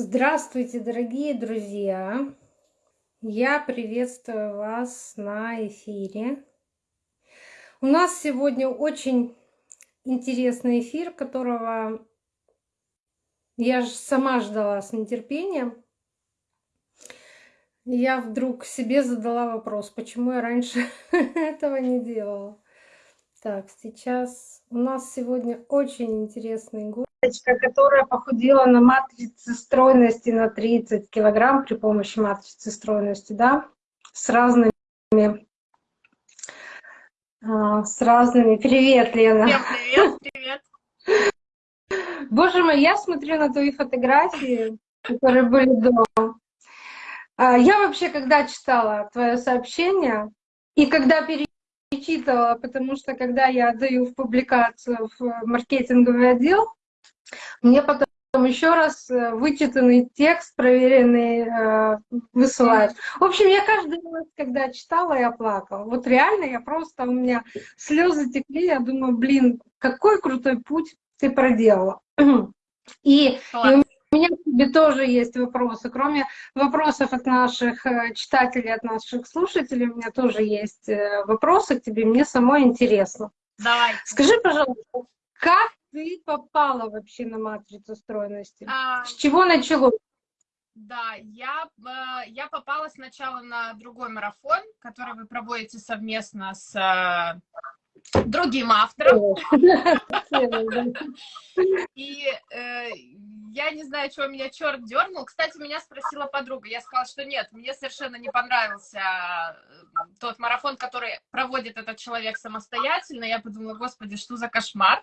Здравствуйте, дорогие друзья! Я приветствую вас на эфире. У нас сегодня очень интересный эфир, которого я сама ждала с нетерпением. Я вдруг себе задала вопрос, почему я раньше этого не делала. Так, сейчас у нас сегодня очень интересный гость которая похудела на матрице стройности на 30 килограмм при помощи матрицы стройности, да, с разными, а, с разными. Привет, Лена. Привет, привет, привет. Боже мой, я смотрю на твои фотографии, которые были дома. А, я вообще, когда читала твое сообщение, и когда перечитывала, потому что когда я отдаю в публикацию в маркетинговый отдел, мне потом еще раз э, вычитанный текст, проверенный, э, высылают. В общем, я каждый раз, когда читала, я плакала. Вот реально, я просто, у меня слезы текли, я думаю, блин, какой крутой путь ты проделала. И, и у меня к тебе тоже есть вопросы. Кроме вопросов от наших э, читателей, от наших слушателей, у меня тоже есть вопросы к тебе. Мне самой интересно. Давай. Скажи, пожалуйста, как ты попала вообще на матрицу стройности? А, С чего началось? Да, я, э, я попала сначала на другой марафон, который вы проводите совместно с э, другим автором. И э, я не знаю, чего меня черт дернул. Кстати, меня спросила подруга. Я сказала, что нет, мне совершенно не понравился тот марафон, который проводит этот человек самостоятельно. Я подумала, господи, что за кошмар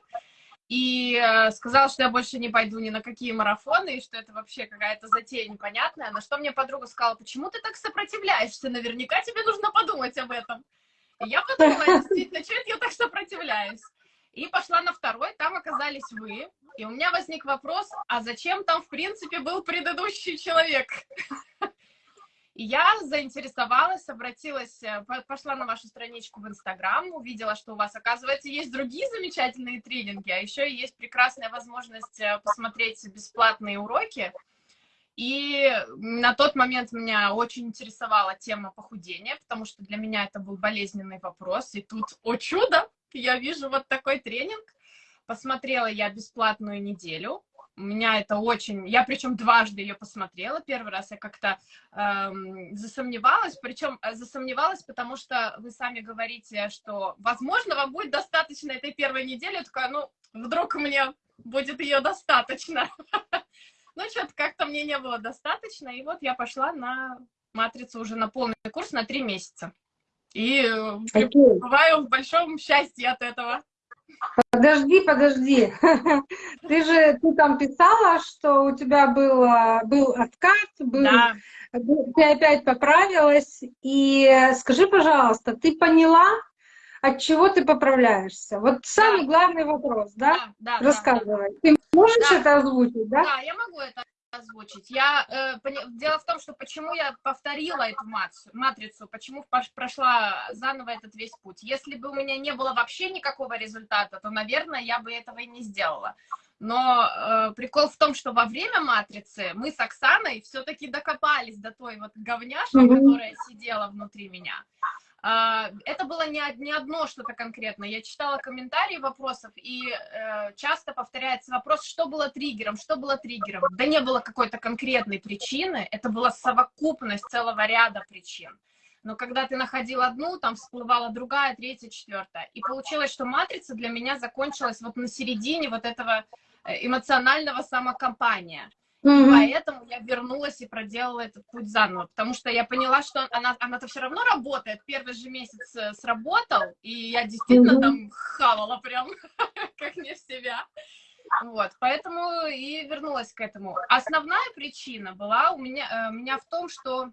и э, сказала, что я больше не пойду ни на какие марафоны, и что это вообще какая-то затея непонятная. На что мне подруга сказала, почему ты так сопротивляешься? Наверняка тебе нужно подумать об этом. И я подумала, действительно, что это я так сопротивляюсь? И пошла на второй, там оказались вы. И у меня возник вопрос, а зачем там, в принципе, был предыдущий человек? И я заинтересовалась, обратилась, э, пошла на вашу страничку в Инстаграм, увидела, что у вас, оказывается, есть другие замечательные тренинги, а еще есть прекрасная возможность э, посмотреть бесплатные уроки. И на тот момент меня очень интересовала тема похудения, потому что для меня это был болезненный вопрос. И тут, о чудо, я вижу вот такой тренинг. Посмотрела я бесплатную неделю, у меня это очень... Я причем дважды ее посмотрела. Первый раз я как-то эм, засомневалась. Причем э, засомневалась, потому что вы сами говорите, что, возможно, вам будет достаточно этой первой недели. Я такая, ну, вдруг мне будет ее достаточно. Ну, что-то как-то мне не было достаточно. И вот я пошла на матрицу уже на полный курс на три месяца. И э, бываю в большом счастье от этого. Подожди, подожди. Ты же ты там писала, что у тебя было, был откат, был, да. ты опять поправилась. И скажи, пожалуйста, ты поняла, от чего ты поправляешься? Вот самый да. главный вопрос, да? Да, да Рассказывай. Да, да. Ты можешь да. это озвучить, да? Да, я могу это озвучить. Я, э, пони... Дело в том, что почему я повторила эту матрицу, почему прошла заново этот весь путь. Если бы у меня не было вообще никакого результата, то, наверное, я бы этого и не сделала. Но э, прикол в том, что во время матрицы мы с Оксаной все-таки докопались до той вот говняшки, которая сидела внутри меня. А, это было не, не одно что-то конкретное. Я читала комментарии вопросов, и э, часто повторяется вопрос, что было триггером, что было триггером. Да не было какой-то конкретной причины, это была совокупность целого ряда причин. Но когда ты находил одну, там всплывала другая, третья, четвертая. И получилось, что матрица для меня закончилась вот на середине вот этого э, эмоционального самокомпания. Mm-hmm. Поэтому я вернулась и проделала этот путь заново, потому что я поняла, что она, она-то все равно работает. Первый же месяц э, сработал, и я действительно mm-hmm. там хавала прям, как не в себя. Вот, поэтому и вернулась к этому. Основная причина была у меня, э, меня в том, что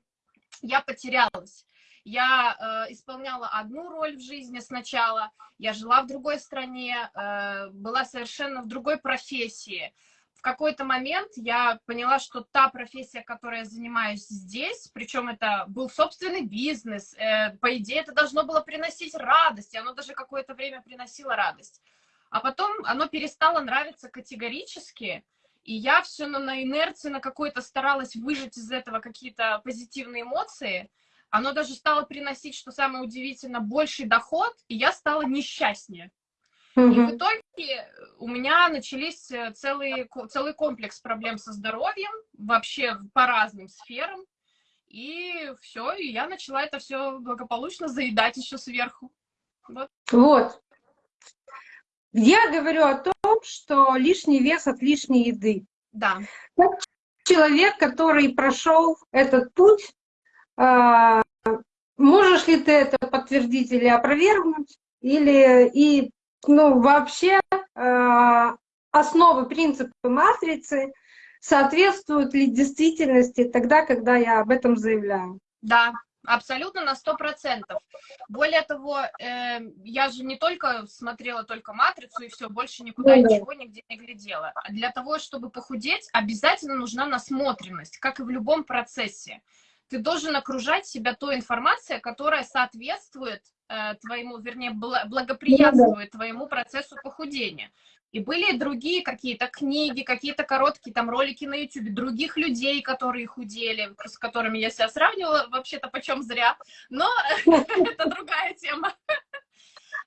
я потерялась. Я э, исполняла одну роль в жизни сначала, я жила в другой стране, э, была совершенно в другой профессии в какой-то момент я поняла, что та профессия, которой я занимаюсь здесь, причем это был собственный бизнес, э, по идее это должно было приносить радость, и оно даже какое-то время приносило радость. А потом оно перестало нравиться категорически, И я все на, на инерции, на какой-то старалась выжать из этого какие-то позитивные эмоции. Оно даже стало приносить, что самое удивительное, больший доход, и я стала несчастнее. И в итоге у меня начались э, целый, целый комплекс проблем со здоровьем, вообще по разным сферам. И все, и я начала это все благополучно заедать еще сверху. Вот. вот. Я говорю о том, что лишний вес от лишней еды. Да. Как человек, который прошел этот путь, а, можешь ли ты это подтвердить или опровергнуть? Или и ну, вообще а, основы, принципы матрицы соответствуют ли действительности тогда, когда я об этом заявляю? Да, Абсолютно на сто процентов. Более того, э, я же не только смотрела только матрицу и все, больше никуда ну, ничего нигде не глядела. А для того, чтобы похудеть, обязательно нужна насмотренность, как и в любом процессе. Ты должен окружать себя той информацией, которая соответствует э, твоему, вернее, благоприятствует твоему процессу похудения. И были другие какие-то книги, какие-то короткие там ролики на YouTube, других людей, которые худели, с которыми я себя сравнивала, вообще-то почем зря, но это другая тема.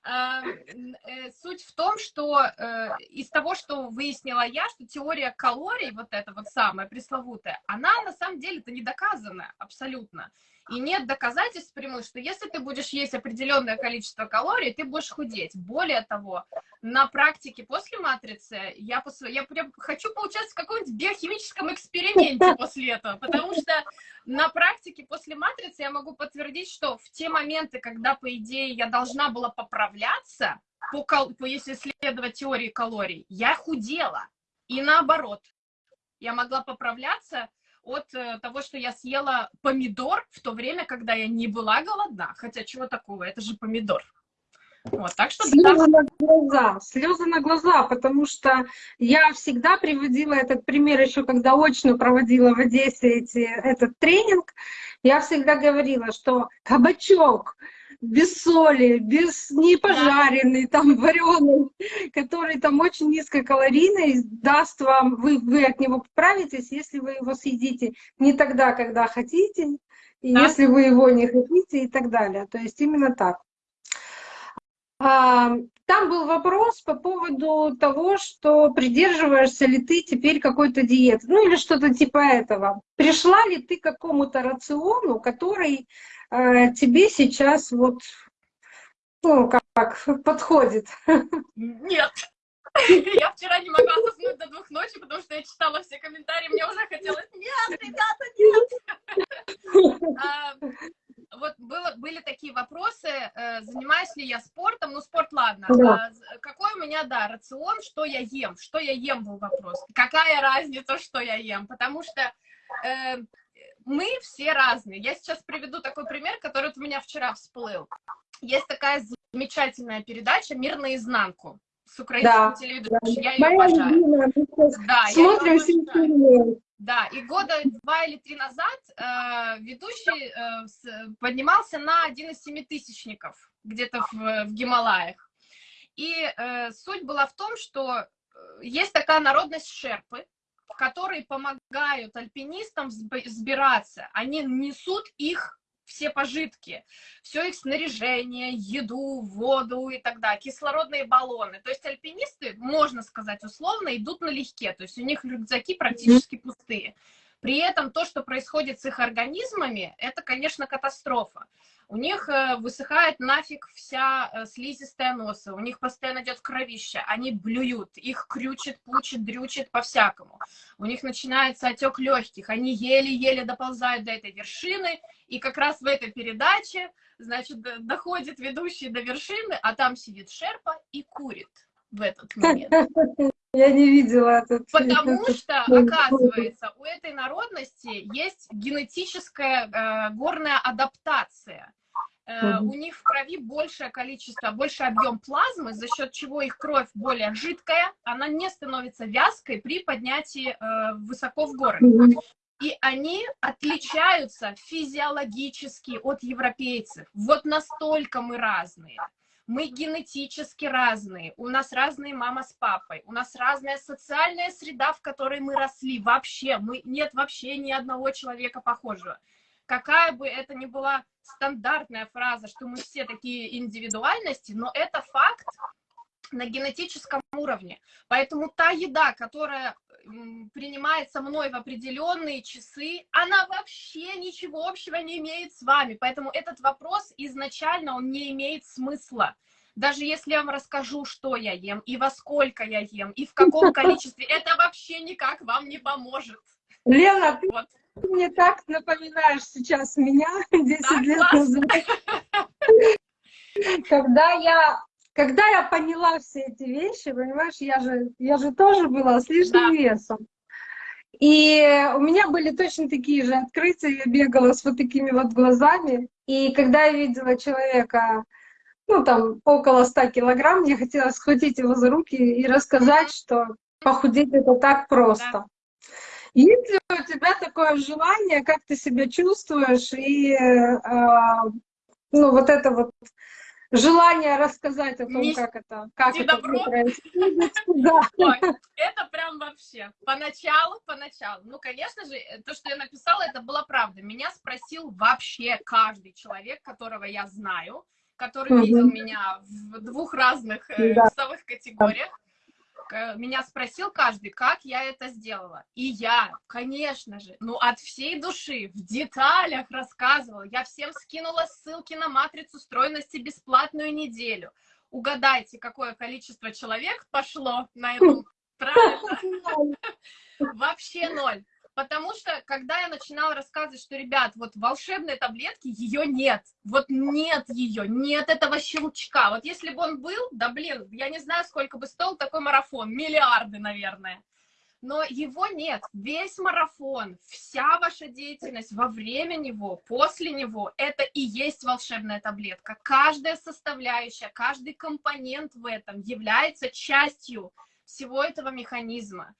А, э, суть в том, что э, из того, что выяснила я, что теория калорий, вот эта вот самая пресловутая, она на самом деле-то не доказана абсолютно. И нет доказательств прямых, что если ты будешь есть определенное количество калорий, ты будешь худеть. Более того, на практике после матрицы я, после, я прям хочу поучаствовать в каком-нибудь биохимическом эксперименте после этого, потому что на практике после матрицы я могу подтвердить, что в те моменты, когда, по идее, я должна была поправляться, по, по, если следовать теории калорий, я худела. И наоборот, я могла поправляться от э, того, что я съела помидор в то время, когда я не была голодна. Хотя чего такого, это же помидор. Вот, так что слезы на глаза, слезы на глаза, потому что я всегда приводила этот пример еще, когда очно проводила в Одессе эти, этот тренинг, я всегда говорила, что кабачок без соли, без не пожаренный, там вареный, который там очень низкокалорийный, даст вам, вы, вы от него поправитесь, если вы его съедите не тогда, когда хотите, и да. если вы его не хотите и так далее. То есть именно так. А, там был вопрос по поводу того, что придерживаешься ли ты теперь какой-то диеты, ну или что-то типа этого. Пришла ли ты к какому-то рациону, который тебе сейчас вот, ну, как, подходит? Нет. Я вчера не могла заснуть до двух ночи, потому что я читала все комментарии, мне уже хотелось, нет, ребята, нет. А, вот было, были такие вопросы, э, занимаюсь ли я спортом, ну спорт ладно, да. а, какой у меня, да, рацион, что я ем, что я ем был вопрос, какая разница, что я ем, потому что э, мы все разные. Я сейчас приведу такой пример, который вот у меня вчера всплыл. Есть такая замечательная передача «Мир наизнанку» с украинским да, телевидением. Да. Я ее обожаю. Да, Смотрим я ее обожаю. Да, и года два или три назад э, ведущий э, с, поднимался на один из семитысячников где-то в, в Гималаях. И э, суть была в том, что э, есть такая народность шерпы, которые помогают альпинистам сбираться. Они несут их все пожитки, все их снаряжение, еду, воду и так далее, кислородные баллоны. То есть альпинисты, можно сказать условно, идут налегке, то есть у них рюкзаки практически пустые. При этом то, что происходит с их организмами, это, конечно, катастрофа. У них э, высыхает нафиг вся э, слизистая носа, у них постоянно идет кровище, они блюют, их крючит, пучит, дрючит по-всякому. У них начинается отек легких, они еле-еле доползают до этой вершины, и как раз в этой передаче, значит, доходит ведущий до вершины, а там сидит шерпа и курит в этот момент. Я не видела этот. Потому что, оказывается, у этой народности есть генетическая э, горная адаптация. Э, у них в крови большее количество, больше объем плазмы, за счет чего их кровь более жидкая, она не становится вязкой при поднятии э, высоко в горы. И они отличаются физиологически от европейцев. Вот настолько мы разные. Мы генетически разные, у нас разные мама с папой, у нас разная социальная среда, в которой мы росли. Вообще, мы, нет вообще ни одного человека похожего. Какая бы это ни была стандартная фраза, что мы все такие индивидуальности, но это факт на генетическом уровне. Поэтому та еда, которая принимается мной в определенные часы, она вообще ничего общего не имеет с вами. Поэтому этот вопрос изначально, он не имеет смысла. Даже если я вам расскажу, что я ем, и во сколько я ем, и в каком количестве, это вообще никак вам не поможет. Лена, ты вот. мне так напоминаешь сейчас меня 10 так, лет назад. Когда я когда я поняла все эти вещи, понимаешь, я же, я же тоже была с лишним да. весом. И у меня были точно такие же открытия, я бегала с вот такими вот глазами. И когда я видела человека, ну там около 100 килограмм, мне хотелось схватить его за руки и рассказать, что похудеть это так просто. Да. Есть ли у тебя такое желание, как ты себя чувствуешь, и э, ну, вот это вот желание рассказать о том, Не... как это, как это происходит. Да. Ой, это прям вообще. Поначалу, поначалу. Ну, конечно же, то, что я написала, это была правда. Меня спросил вообще каждый человек, которого я знаю, который угу. видел меня в двух разных э, да. весовых категориях. Э, меня спросил каждый, как я это сделала. И я, конечно же, ну от всей души, в деталях рассказывала. Я всем скинула ссылки на матрицу стройности бесплатную неделю. Угадайте, какое количество человек пошло на эту правильно? Вообще ноль. Потому что, когда я начинала рассказывать, что, ребят, вот волшебной таблетки, ее нет. Вот нет ее, нет этого щелчка. Вот если бы он был, да блин, я не знаю, сколько бы стоил такой марафон. Миллиарды, наверное. Но его нет. Весь марафон, вся ваша деятельность во время него, после него, это и есть волшебная таблетка. Каждая составляющая, каждый компонент в этом является частью всего этого механизма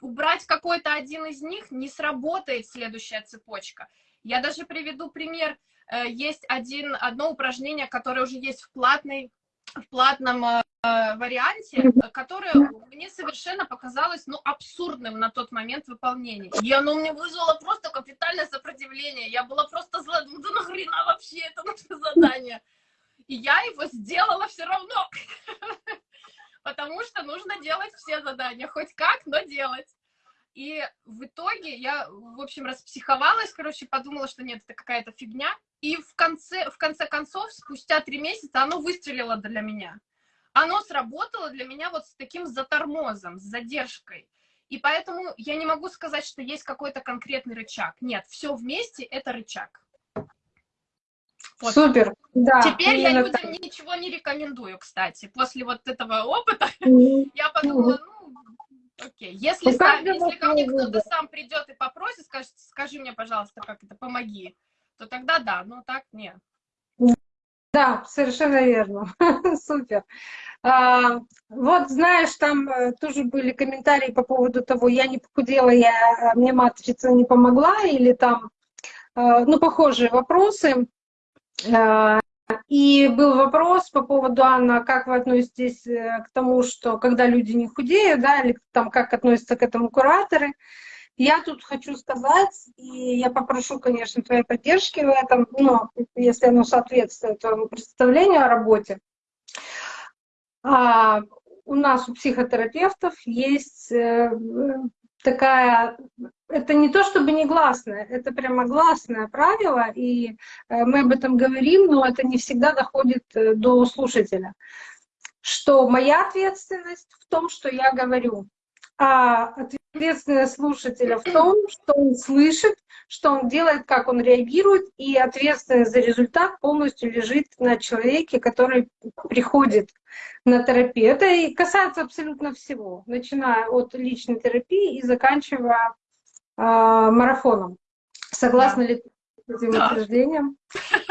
убрать какой-то один из них, не сработает следующая цепочка. Я даже приведу пример. Э, есть один, одно упражнение, которое уже есть в, платной, в платном э, варианте, которое мне совершенно показалось ну, абсурдным на тот момент выполнения. И оно мне вызвало просто капитальное сопротивление. Я была просто зла, ну да нахрена вообще это нужно задание? И я его сделала все равно. потому что нужно делать все задания, хоть как, но делать. И в итоге я, в общем, распсиховалась, короче, подумала, что нет, это какая-то фигня. И в конце, в конце концов, спустя три месяца, оно выстрелило для меня. Оно сработало для меня вот с таким затормозом, с задержкой. И поэтому я не могу сказать, что есть какой-то конкретный рычаг. Нет, все вместе — это рычаг. Вот. Супер, да. Теперь я людям так. ничего не рекомендую, кстати. После вот этого опыта я подумала, ну, окей. Если, сам, если ко мне кто-то сам придет и попросит, скажет, скажи мне, пожалуйста, как это, помоги, то тогда да, но так нет. Да, совершенно верно. Супер. А, вот знаешь, там э, тоже были комментарии по поводу того, я не похудела, я, мне матрица не помогла, или там, э, ну, похожие вопросы. Э, и был вопрос по поводу, Анна, как вы относитесь э, к тому, что когда люди не худеют, да, или там как относятся к этому кураторы. Я тут хочу сказать, и я попрошу, конечно, твоей поддержки в этом, но если оно соответствует твоему представлению о работе. А, у нас, у психотерапевтов, есть э, такая, это не то чтобы негласное, это прямо гласное правило, и э, мы об этом говорим, но это не всегда доходит э, до слушателя, что моя ответственность в том, что я говорю, а ответственность слушателя в том, что он слышит, что он делает, как он реагирует, и ответственность за результат полностью лежит на человеке, который приходит на терапию. Это и касается абсолютно всего, начиная от личной терапии и заканчивая э, марафоном. Согласна да. ли ты с этим да. утверждением?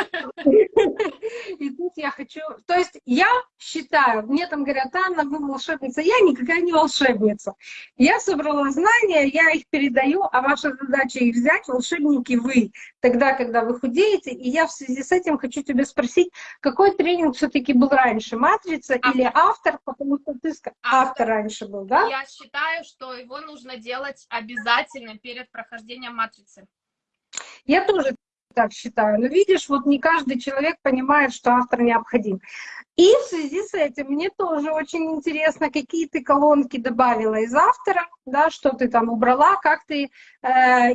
И тут я хочу... То есть я считаю, мне там говорят, Анна, вы волшебница. Я никакая не волшебница. Я собрала знания, я их передаю, а ваша задача их взять, волшебники вы, тогда, когда вы худеете. И я в связи с этим хочу тебя спросить, какой тренинг все таки был раньше, «Матрица» автор. или «Автор», потому что ты автор. автор раньше был, да? Я считаю, что его нужно делать обязательно перед прохождением «Матрицы». Я тоже так считаю. Но видишь, вот не каждый человек понимает, что автор необходим. И в связи с этим мне тоже очень интересно, какие ты колонки добавила из автора, да, что ты там убрала, как ты э,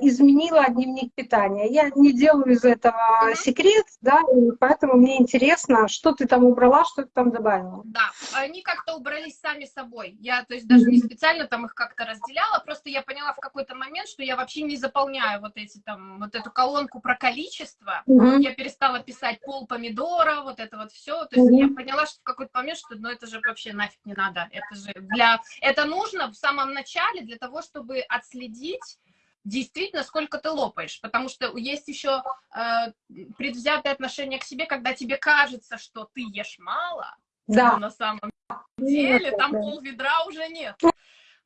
изменила дневник питания. Я не делаю из этого mm -hmm. секрет, да, и поэтому мне интересно, что ты там убрала, что ты там добавила. Да, они как-то убрались сами собой. Я, то есть, даже mm -hmm. не специально там их как-то разделяла, просто я поняла в какой-то момент, что я вообще не заполняю вот эти там, вот эту колонку про количество. Mm -hmm. Я перестала писать пол помидора, вот это вот все. То есть mm -hmm. я поняла, поняла, что в какой-то момент, что ну это же вообще нафиг не надо. Это же для... Это нужно в самом начале для того, чтобы отследить действительно, сколько ты лопаешь, потому что есть еще э, предвзятое отношение к себе, когда тебе кажется, что ты ешь мало, да. но на самом деле там пол ведра уже нет.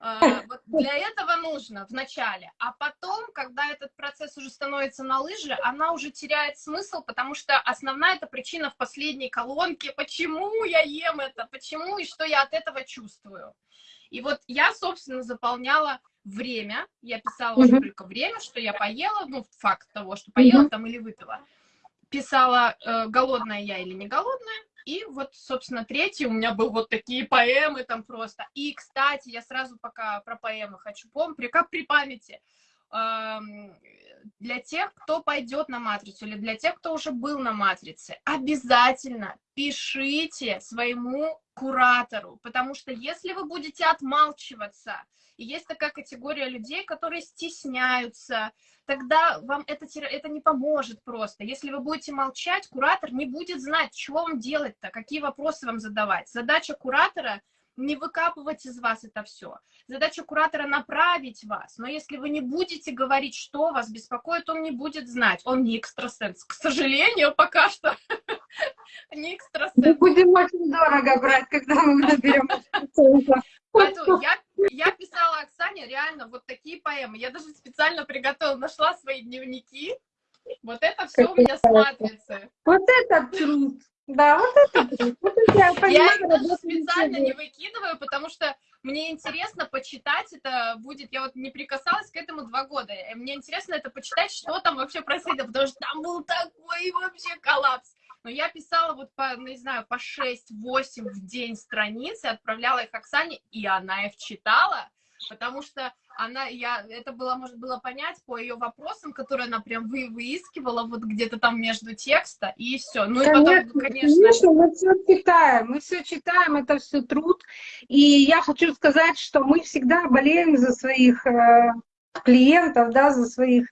А, вот для этого нужно в начале. А потом, когда этот процесс уже становится на лыжи, она уже теряет смысл, потому что основная эта причина в последней колонке. Почему я ем это? Почему и что я от этого чувствую? И вот я, собственно, заполняла время. Я писала уже только время, что я поела, ну, факт того, что поела там или выпила. Писала, э, голодная я или не голодная и вот, собственно, третий у меня был вот такие поэмы там просто. И, кстати, я сразу пока про поэмы хочу помнить, как при памяти. Для тех, кто пойдет на матрицу, или для тех, кто уже был на матрице, обязательно пишите своему куратору, потому что если вы будете отмалчиваться, и есть такая категория людей, которые стесняются, тогда вам это, это не поможет просто. Если вы будете молчать, куратор не будет знать, что вам делать-то, какие вопросы вам задавать. Задача куратора не выкапывать из вас это все. Задача куратора направить вас. Но если вы не будете говорить, что вас беспокоит, он не будет знать. Он не экстрасенс. К сожалению, пока что не экстрасенс. Мы будем очень дорого брать, когда мы наберем Поэтому я, я писала Оксане реально вот такие поэмы. Я даже специально приготовила, нашла свои дневники. Вот это все у меня с матрицы. Вот это труд. Да, вот это. Вот это я, понимаю, я даже специально не выкидываю, потому что мне интересно почитать это будет. Я вот не прикасалась к этому два года. Мне интересно это почитать, что там вообще происходит, потому что там был такой вообще коллапс. Но я писала вот по, ну, не знаю, по 6-8 в день страниц, и отправляла их Оксане, и она их читала, потому что она, я, это было, может было понять по ее вопросам, которые она прям вы, выискивала вот где-то там между текста, и все. Ну конечно, и потом, конечно... Конечно, мы все читаем, мы все читаем, это все труд. И я хочу сказать, что мы всегда болеем за своих э, клиентов, да, за своих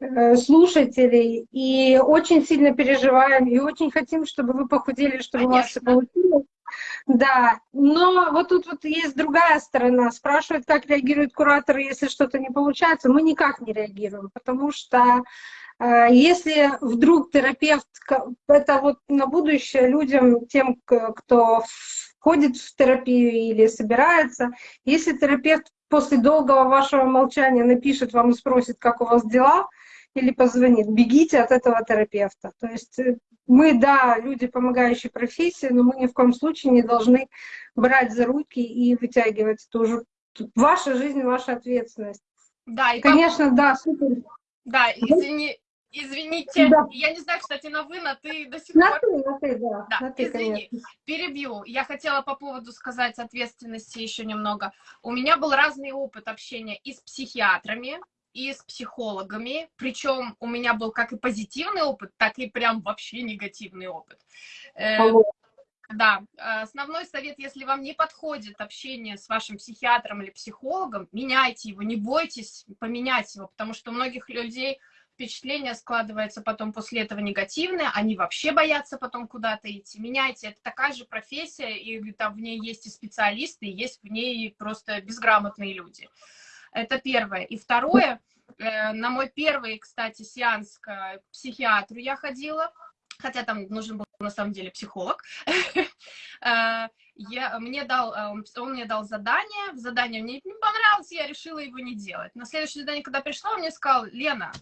Э, слушателей и очень сильно переживаем и очень хотим, чтобы вы похудели, чтобы Конечно. у вас все получилось. Да, но вот тут вот есть другая сторона. Спрашивают, как реагируют кураторы, если что-то не получается. Мы никак не реагируем, потому что э, если вдруг терапевт, это вот на будущее людям, тем, кто входит в терапию или собирается, если терапевт после долгого вашего молчания напишет вам и спросит, как у вас дела, или позвонит, бегите от этого терапевта. То есть э, мы, да, люди, помогающие профессии, но мы ни в коем случае не должны брать за руки и вытягивать. Это уже ваша жизнь, ваша ответственность. Да, и конечно, как... да, супер. Да, извини, Извините, да. я не знаю, кстати, на вы, на ты до сих на пор. Ты, на ты, да. да. На ты, Извини, конечно. перебью. Я хотела по поводу сказать ответственности еще немного. У меня был разный опыт общения и с психиатрами, и с психологами, причем у меня был как и позитивный опыт, так и прям вообще негативный опыт. Э, да, основной совет, если вам не подходит общение с вашим психиатром или психологом, меняйте его, не бойтесь поменять его, потому что у многих людей впечатление складывается потом после этого негативное, они вообще боятся потом куда-то идти. Меняйте, это такая же профессия, и там в ней есть и специалисты, и есть в ней просто безграмотные люди. Это первое. И второе, э, на мой первый, кстати, сеанс к психиатру я ходила, хотя там нужен был на самом деле психолог. Э, я, мне дал, э, он, мне дал задание, задание мне не понравилось, я решила его не делать. На следующее задание, когда пришла, он мне сказал, Лена,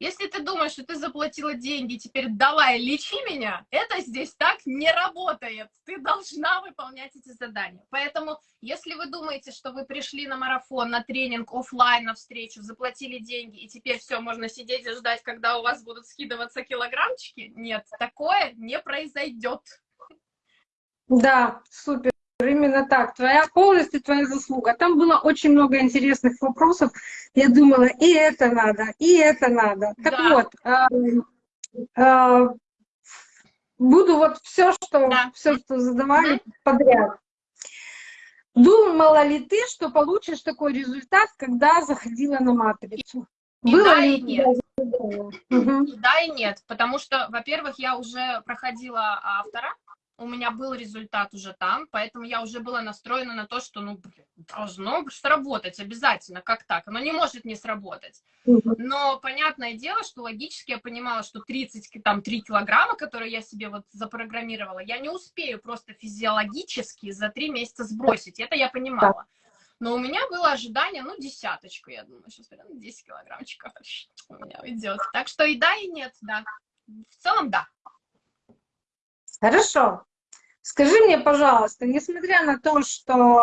если ты думаешь, что ты заплатила деньги, теперь давай лечи меня, это здесь так не работает. Ты должна выполнять эти задания. Поэтому, если вы думаете, что вы пришли на марафон, на тренинг, офлайн, на встречу, заплатили деньги, и теперь все, можно сидеть и ждать, когда у вас будут скидываться килограммчики, нет, такое не произойдет. Да, супер. Именно так. Твоя полностью твоя заслуга. Там было очень много интересных вопросов. Я думала, и это надо, и это надо. Так да. вот, э, э, буду вот все, что, да. все, что задавали да. подряд. Думала ли ты, что получишь такой результат, когда заходила на матрицу? И Было да, ли и нет. Угу. И да, и нет. Потому что, во-первых, я уже проходила автора, у меня был результат уже там, поэтому я уже была настроена на то, что, ну, блин, должно сработать обязательно, как так? Оно не может не сработать. Но понятное дело, что логически я понимала, что 30, там, 3 килограмма, которые я себе вот запрограммировала, я не успею просто физиологически за 3 месяца сбросить. Это я понимала. Но у меня было ожидание, ну, десяточку, я думаю, сейчас, ну, 10 килограммчиков у меня уйдет. Так что и да, и нет, да. В целом, да. Хорошо. Скажи мне, пожалуйста, несмотря на то, что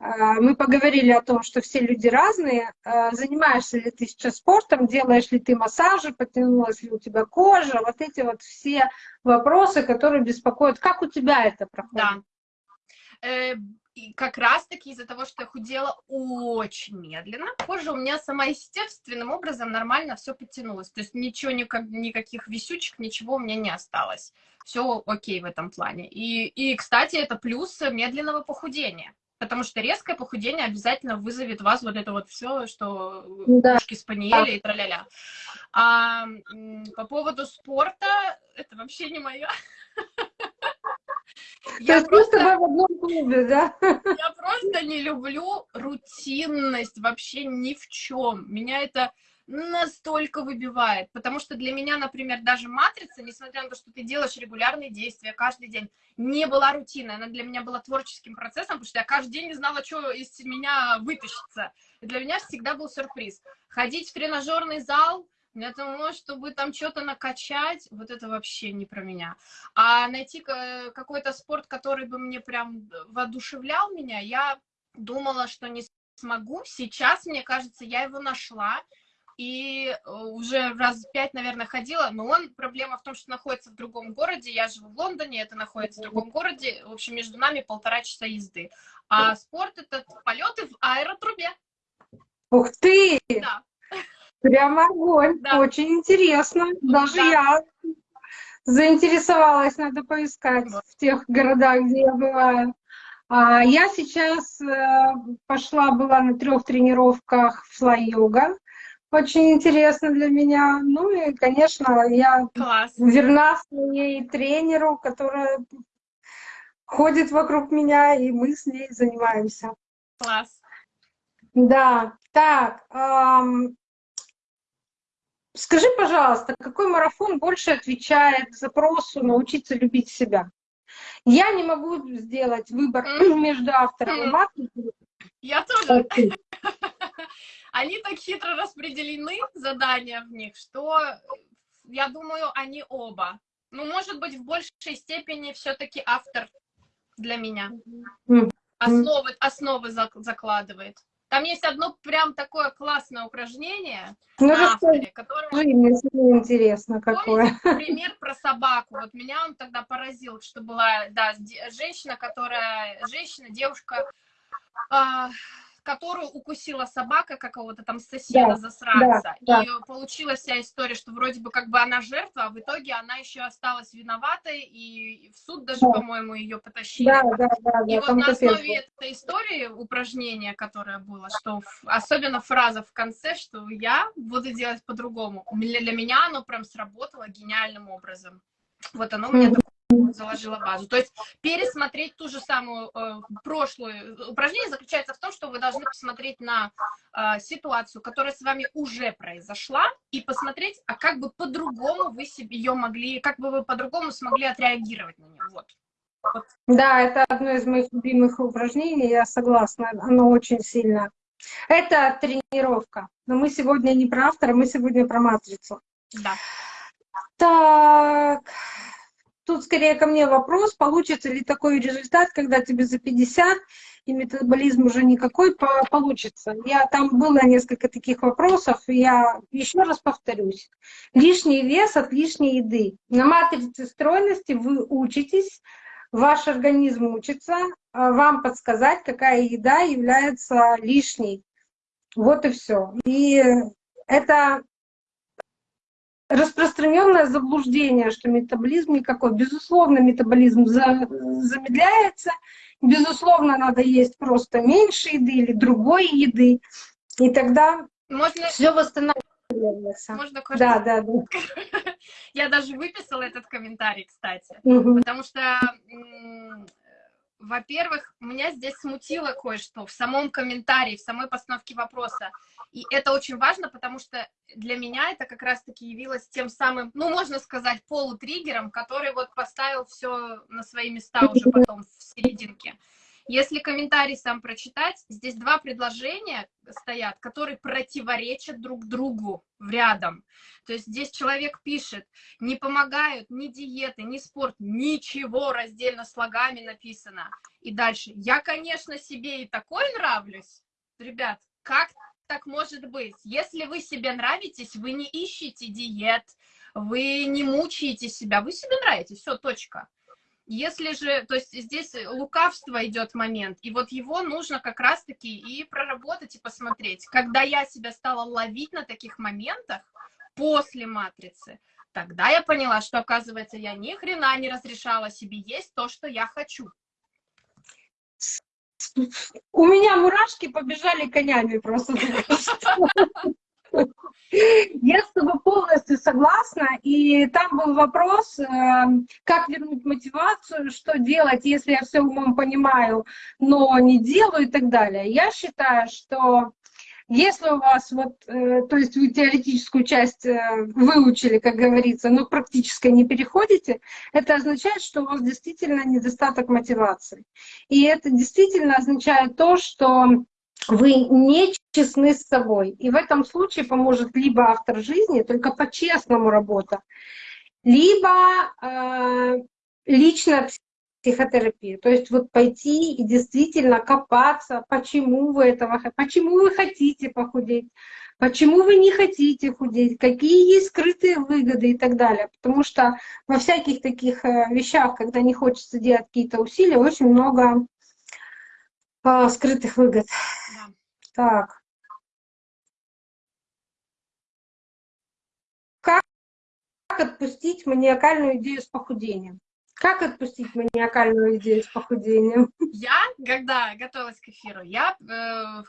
э, мы поговорили о том, что все люди разные, э, занимаешься ли ты сейчас спортом, делаешь ли ты массажи, потянулась ли у тебя кожа, вот эти вот все вопросы, которые беспокоят. Как у тебя это проходит? Да. И как раз-таки из-за того, что я худела очень медленно, кожа у меня сама естественным образом нормально все подтянулось. То есть ничего, никак, никаких висючек, ничего у меня не осталось. Все окей в этом плане. И, и, кстати, это плюс медленного похудения. Потому что резкое похудение обязательно вызовет вас вот это вот все, что да. ушки спаниели и тра-ля-ля. А по поводу спорта, это вообще не мое. Я просто в одном клубе, да? Я просто не люблю рутинность вообще ни в чем. Меня это настолько выбивает, потому что для меня, например, даже матрица, несмотря на то, что ты делаешь регулярные действия каждый день, не была рутиной, она для меня была творческим процессом, потому что я каждый день не знала, что из меня вытащится. И для меня всегда был сюрприз. Ходить в тренажерный зал, для того, чтобы там что-то накачать, вот это вообще не про меня. А найти какой-то спорт, который бы мне прям воодушевлял меня, я думала, что не смогу. Сейчас, мне кажется, я его нашла. И э, уже раз пять, наверное, ходила, но он, проблема в том, что находится в другом городе, я живу в Лондоне, это находится в другом городе, в общем, между нами полтора часа езды. А спорт — это полеты в аэротрубе. Ух ты! Да. Прям огонь. Да. Очень интересно. Даже да. я заинтересовалась, надо поискать вот. в тех городах, где я бываю. А я сейчас э, пошла, была на трех тренировках флай-йога. Очень интересно для меня. Ну и, конечно, я Класс. верна своей тренеру, которая ходит вокруг меня, и мы с ней занимаемся. Класс. Да, так, эм, Скажи, пожалуйста, какой марафон больше отвечает запросу научиться любить себя? Я не могу сделать выбор между автором и матрицей. Я тоже. Они так хитро распределены, задания в них, что я думаю, они оба. Ну, может быть, в большей степени все-таки автор для меня. Основы, основы закладывает. Там есть одно прям такое классное упражнение ну, авторе, которое... Мне интересно какое. пример про собаку. Вот меня он тогда поразил, что была, да, женщина, которая, женщина, девушка, а, которую укусила собака какого-то там соседа, да, засранца. Да, и да. получилась вся история, что вроде бы как бы она жертва, а в итоге она еще осталась виноватой, и в суд даже, да. по-моему, ее потащили. Да, да, да, и вот на основе этой истории упражнение, которое было, что особенно фраза в конце, что я буду делать по-другому. Для меня оно прям сработало гениальным образом. Вот оно у меня заложила базу. То есть пересмотреть ту же самую э, прошлую. Упражнение заключается в том, что вы должны посмотреть на э, ситуацию, которая с вами уже произошла, и посмотреть, а как бы по-другому вы себе ее могли, как бы вы по-другому смогли отреагировать на нее. Вот. вот. Да, это одно из моих любимых упражнений, я согласна, оно очень сильно. Это тренировка. Но мы сегодня не про автора, мы сегодня про матрицу. Да. Так, тут скорее ко мне вопрос, получится ли такой результат, когда тебе за 50 и метаболизм уже никакой получится. Я там было несколько таких вопросов, я еще раз повторюсь. Лишний вес от лишней еды. На матрице стройности вы учитесь, ваш организм учится а, вам подсказать, какая еда является лишней. Вот и все. И это распространенное заблуждение, что метаболизм никакой. Безусловно, метаболизм замедляется, безусловно, надо есть просто меньше еды или другой еды, и тогда Можно... все восстанавливается. Можно да, да, да. Я даже выписала этот комментарий, кстати, угу. потому что во-первых, меня здесь смутило кое-что в самом комментарии, в самой постановке вопроса. И это очень важно, потому что для меня это как раз-таки явилось тем самым, ну, можно сказать, полутриггером, который вот поставил все на свои места уже потом в серединке. Если комментарий сам прочитать, здесь два предложения стоят, которые противоречат друг другу в рядом. То есть здесь человек пишет, не помогают ни диеты, ни спорт, ничего раздельно слогами написано. И дальше, я, конечно, себе и такой нравлюсь. Ребят, как так может быть? Если вы себе нравитесь, вы не ищете диет, вы не мучаете себя, вы себе нравитесь, все, точка. Если же, то есть здесь лукавство идет момент, и вот его нужно как раз-таки и проработать, и посмотреть. Когда я себя стала ловить на таких моментах после матрицы, тогда я поняла, что, оказывается, я ни хрена не разрешала себе есть то, что я хочу. У меня мурашки побежали конями просто. Я с тобой полностью согласна. И там был вопрос, э, как вернуть мотивацию, что делать, если я все умом понимаю, но не делаю и так далее. Я считаю, что если у вас вот, э, то есть вы теоретическую часть э, выучили, как говорится, но практически не переходите, это означает, что у вас действительно недостаток мотивации. И это действительно означает то, что вы не честны с собой. И в этом случае поможет либо автор жизни, только по-честному работа, либо э, лично психотерапия. То есть вот пойти и действительно копаться, почему вы этого, почему вы хотите похудеть, почему вы не хотите худеть, какие есть скрытые выгоды и так далее. Потому что во всяких таких э, вещах, когда не хочется делать какие-то усилия, очень много а, скрытых выгод. Так. Как отпустить маниакальную идею с похудением? Как отпустить маниакальную идею с похудением? Я, когда готовилась к эфиру, я э,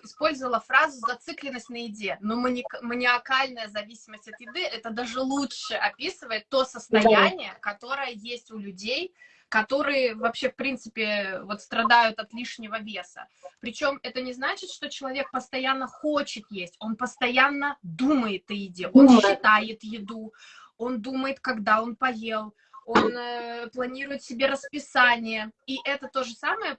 использовала фразу «зацикленность на еде». Но мани маниакальная зависимость от еды, это даже лучше описывает то состояние, да. которое есть у людей, которые вообще, в принципе, вот страдают от лишнего веса. Причем это не значит, что человек постоянно хочет есть, он постоянно думает о еде, он считает еду, он думает, когда он поел, он э, планирует себе расписание. И это то же, самое,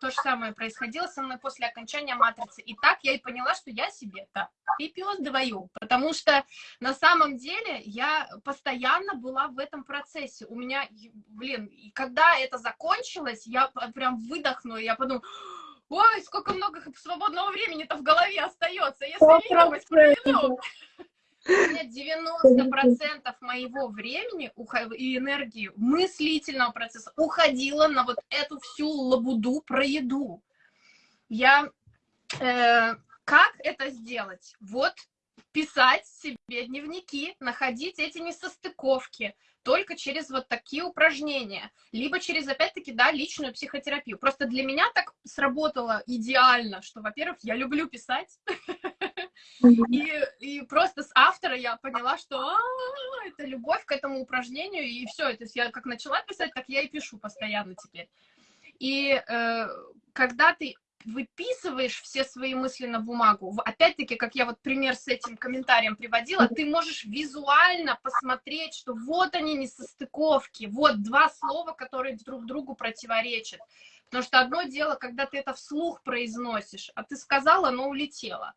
то же самое происходило со мной после окончания матрицы. И так я и поняла, что я себе-то пипиос двою. Потому что на самом деле я постоянно была в этом процессе. У меня, блин, и когда это закончилось, я прям выдохнула, я подумала, ой, сколько много свободного времени-то в голове остается, если ленивость проведу. У меня 90% моего времени и энергии мыслительного процесса уходило на вот эту всю лабуду про еду. Я... Э, как это сделать? Вот писать себе дневники, находить эти несостыковки, только через вот такие упражнения, либо через, опять-таки, да, личную психотерапию. Просто для меня так сработало идеально, что, во-первых, я люблю писать, И, и просто с автора я поняла, что а, это любовь к этому упражнению, и все. То есть я как начала писать, так я и пишу постоянно теперь. И э, когда ты выписываешь все свои мысли на бумагу, опять-таки, как я вот пример с этим комментарием приводила, ты можешь визуально посмотреть, что вот они несостыковки, вот два слова, которые друг другу противоречат. Потому что одно дело, когда ты это вслух произносишь, а ты сказала, но улетело.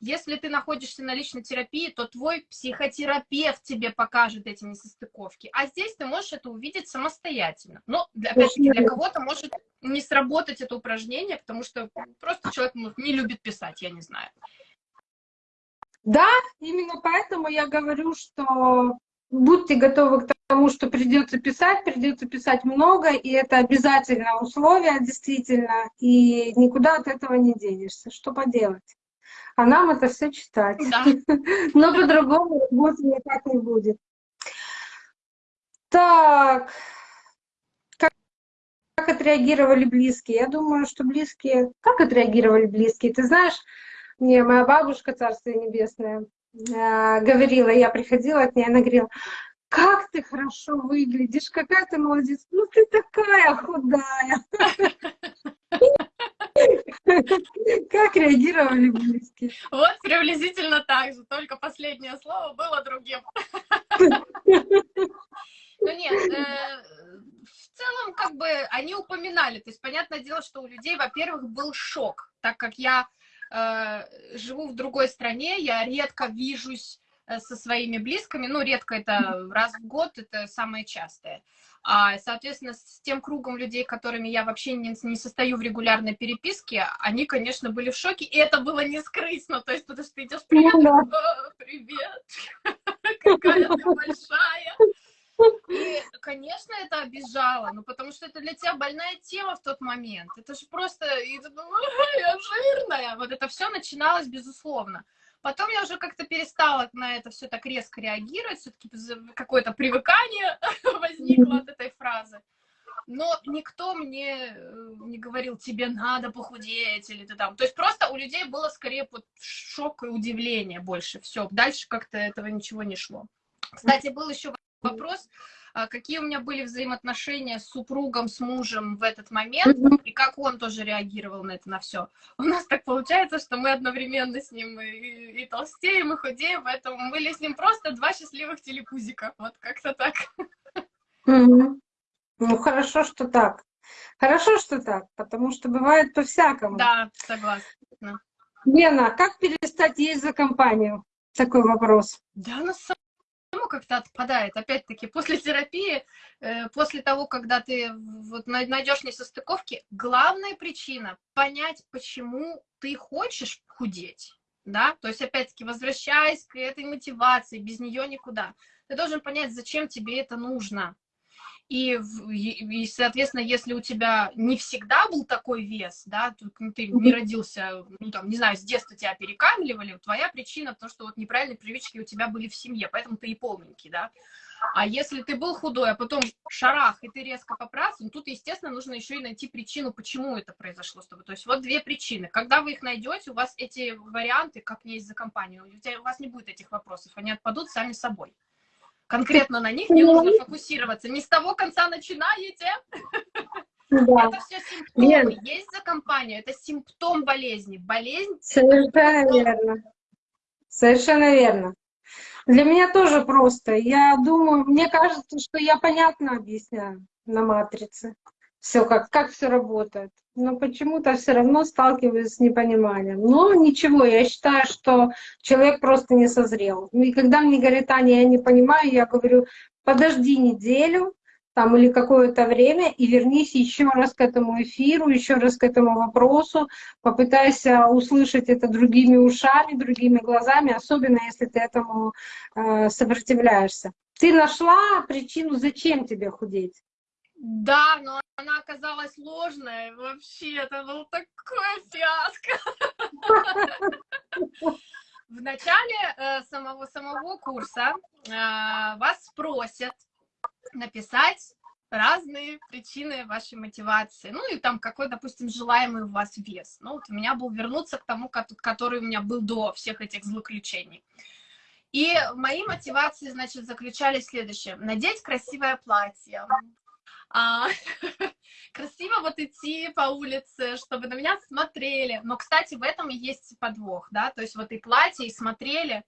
Если ты находишься на личной терапии, то твой психотерапевт тебе покажет эти несостыковки. А здесь ты можешь это увидеть самостоятельно. Но, опять-таки, для кого-то может не сработать это упражнение, потому что просто человек не любит писать, я не знаю. Да, именно поэтому я говорю, что будьте готовы к тому, что придется писать, придется писать много, и это обязательное условие, действительно, и никуда от этого не денешься. Что поделать? А нам это все читать. Да. Но по-другому работы никак не будет. Так, как, как отреагировали близкие? Я думаю, что близкие... Как отреагировали близкие? Ты знаешь, мне моя бабушка, Царство Небесное, э, говорила, я приходила от нее, она говорила, как ты хорошо выглядишь, какая ты молодец, ну ты такая худая. Как реагировали близкие? Вот приблизительно так же, только последнее слово было другим. Ну нет, э, в целом как бы они упоминали, то есть понятное дело, что у людей, во-первых, был шок, так как я э, живу в другой стране, я редко вижусь э, со своими близкими, ну редко это раз в год, это самое частое. А, соответственно, с тем кругом людей, которыми я вообще не, не состою в регулярной переписке, они, конечно, были в шоке, и это было не скрыть, ну, то есть, потому что ты идешь, привет, ну, да. привет, какая ты большая. И, конечно, это обижало, ну, потому что это для тебя больная тема в тот момент. Это же просто, и ты думаешь, я жирная. Вот это все начиналось, безусловно. Потом я уже как-то перестала на это все так резко реагировать, все-таки какое-то привыкание возникло от этой фразы. Но никто мне э, не говорил, тебе надо похудеть, или ты там. То есть просто у людей было скорее вот шок и удивление больше. Все, дальше как-то этого ничего не шло. Кстати, был еще вопрос, какие у меня были взаимоотношения с супругом, с мужем в этот момент, и как он тоже реагировал на это, на все. У нас так получается, что мы одновременно с ним и, и толстеем, и худеем, поэтому мы были с ним просто два счастливых телепузика. Вот как-то так. Ну, хорошо, что так. Хорошо, что так, потому что бывает по-всякому. Да, согласна. Лена, как перестать есть за компанию? Такой вопрос. Да, на самом как-то отпадает. Опять-таки, после терапии, э, после того, когда ты вот найдешь несостыковки, главная причина — понять, почему ты хочешь худеть. Да? То есть, опять-таки, возвращаясь к этой мотивации, без нее никуда. Ты должен понять, зачем тебе это нужно. И, и, соответственно, если у тебя не всегда был такой вес, да, ты не родился, ну, там, не знаю, с детства тебя перекамливали, твоя причина то, что вот неправильные привычки у тебя были в семье, поэтому ты и полненький, да. А если ты был худой, а потом шарах, и ты резко поправился, ну, тут, естественно, нужно еще и найти причину, почему это произошло с тобой. То есть вот две причины. Когда вы их найдете, у вас эти варианты, как есть за компанию, у вас не будет этих вопросов, они отпадут сами собой конкретно на них не нужно фокусироваться. Не с того конца начинаете. Да. Это все симптомы. Нет. Есть за компанию, это симптом болезни. Болезнь... Совершенно верно. Совершенно верно. Для меня тоже просто. Я думаю, мне кажется, что я понятно объясняю на матрице все, как, как все работает. Но почему-то все равно сталкиваюсь с непониманием. Но ничего, я считаю, что человек просто не созрел. И когда мне говорят, Аня, я не понимаю, я говорю, подожди неделю, там или какое-то время и вернись еще раз к этому эфиру, еще раз к этому вопросу, попытайся услышать это другими ушами, другими глазами, особенно если ты этому э, сопротивляешься. Ты нашла причину, зачем тебе худеть? Да, но она оказалась ложная. Вообще, это был такой фиаско. В начале э, самого, самого курса э, вас спросят написать разные причины вашей мотивации. Ну и там какой, допустим, желаемый у вас вес. Ну вот у меня был вернуться к тому, который у меня был до всех этих злоключений. И мои мотивации, значит, заключались в следующем. Надеть красивое платье. А, красиво вот идти по улице, чтобы на меня смотрели. Но, кстати, в этом и есть подвох, да, то есть вот и платье, и смотрели.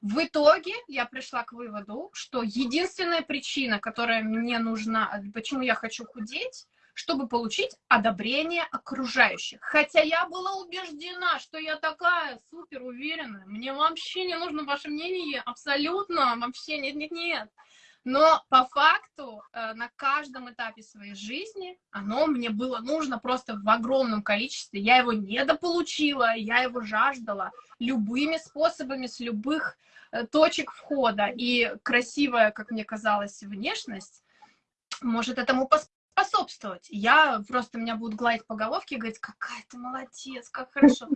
В итоге я пришла к выводу, что единственная причина, которая мне нужна, почему я хочу худеть, чтобы получить одобрение окружающих. Хотя я была убеждена, что я такая супер уверенная, мне вообще не нужно ваше мнение, абсолютно, вообще нет-нет-нет. Но по факту э, на каждом этапе своей жизни оно мне было нужно просто в огромном количестве. Я его недополучила, я его жаждала любыми способами, с любых э, точек входа. И красивая, как мне казалось, внешность может этому способствовать. Я просто меня будут гладить по головке и говорить, какая ты молодец, как хорошо.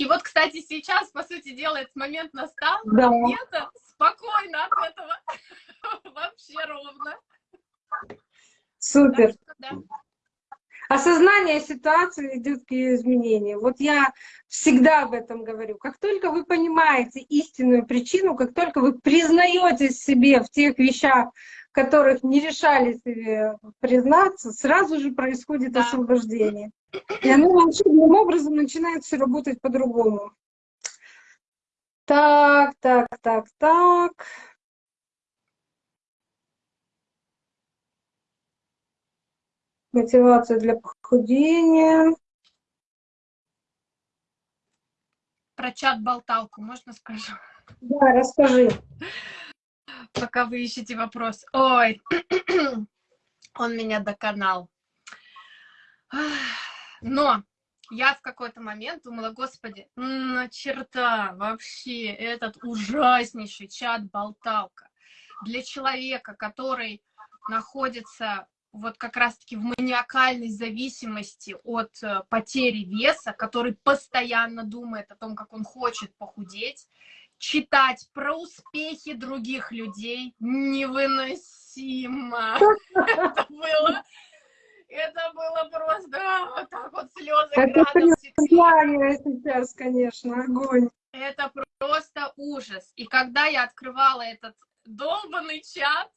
И вот, кстати, сейчас, по сути дела, этот момент настал, да. мне-то спокойно от этого вообще ровно. Супер. Что, да. Осознание ситуации идет к ее изменению. Вот я всегда об этом говорю. Как только вы понимаете истинную причину, как только вы признаете себе в тех вещах, которых не решали себе признаться, сразу же происходит да. освобождение. И оно волшебным образом начинает все работать по-другому. Так, так, так, так. Мотивация для похудения. Про чат-болталку можно скажу? Да, расскажи. Пока вы ищете вопрос. Ой, он меня доконал. Но я в какой-то момент думала, господи, на черта вообще этот ужаснейший чат-болталка для человека, который находится вот как раз-таки в маниакальной зависимости от э, потери веса, который постоянно думает о том, как он хочет похудеть, читать про успехи других людей невыносимо. Это было это было просто вот так вот слезы градом сейчас, конечно, огонь. Это просто ужас. И когда я открывала этот долбанный чат,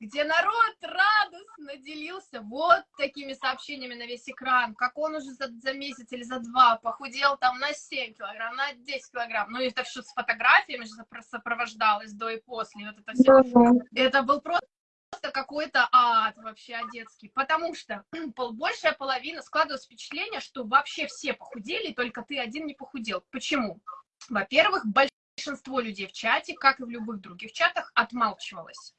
где народ радостно делился вот такими сообщениями на весь экран, как он уже за, за месяц или за два похудел там на 7 килограмм, на 10 килограмм. Ну, это все с фотографиями же сопровождалось до и после. Вот это все. Это был просто просто какой-то ад вообще одетский, потому что большая половина складывалось впечатление, что вообще все похудели, только ты один не похудел. Почему? Во-первых, большинство людей в чате, как и в любых других чатах, отмалчивалось.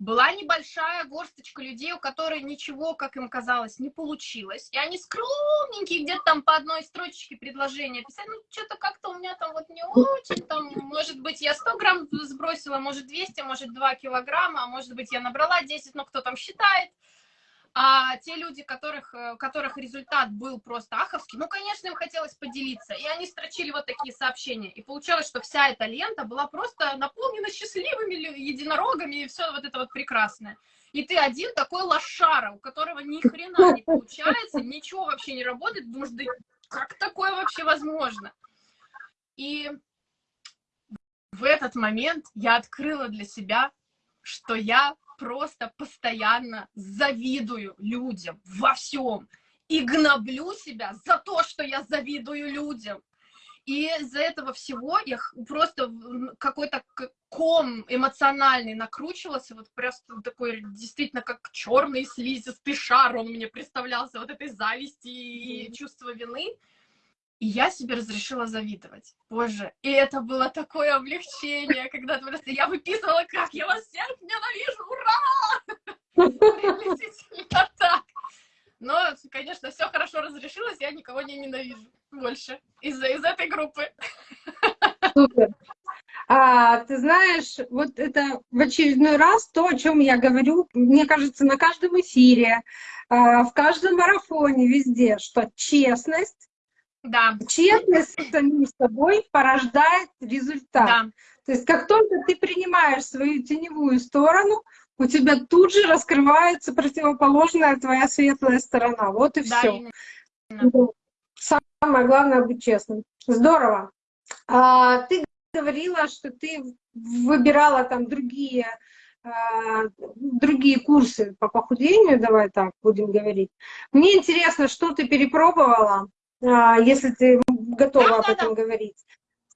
Была небольшая горсточка людей, у которых ничего, как им казалось, не получилось. И они скромненькие, где-то там по одной строчечке предложения писали, ну, что-то как-то у меня там вот не очень, там, может быть, я 100 грамм сбросила, может, 200, может, 2 килограмма, а может быть, я набрала 10, ну, кто там считает. А те люди, которых, э, которых результат был просто аховский, ну, конечно, им хотелось поделиться. И они строчили вот такие сообщения. И получалось, что вся эта лента была просто наполнена счастливыми единорогами и все вот это вот прекрасное. И ты один такой лошара, у которого ни хрена не получается, ничего вообще не работает, думаешь, да как такое вообще возможно? И в этот момент я открыла для себя, что я просто постоянно завидую людям во всем и гноблю себя за то, что я завидую людям. И из-за этого всего я просто какой-то ком эмоциональный накручивался, вот просто такой действительно как черный слизистый шар, он мне представлялся вот этой зависти и чувства вины. И я себе разрешила завидовать. Боже, и это было такое облегчение, когда просто я выписывала, как я вас всех ненавижу, ура! Но, конечно, все хорошо разрешилось, я никого не ненавижу больше из, из этой группы. Супер. А, ты знаешь, вот это в очередной раз то, о чем я говорю, мне кажется, на каждом эфире, а, в каждом марафоне, везде, что честность да. Честность с самим собой порождает результат. Да. То есть как только ты принимаешь свою теневую сторону, у тебя тут же раскрывается противоположная твоя светлая сторона. Вот и Да, все. именно. Самое главное быть честным. Здорово. А, ты говорила, что ты выбирала там другие, а, другие курсы по похудению, давай так будем говорить. Мне интересно, что ты перепробовала, если ты готова об этом говорить.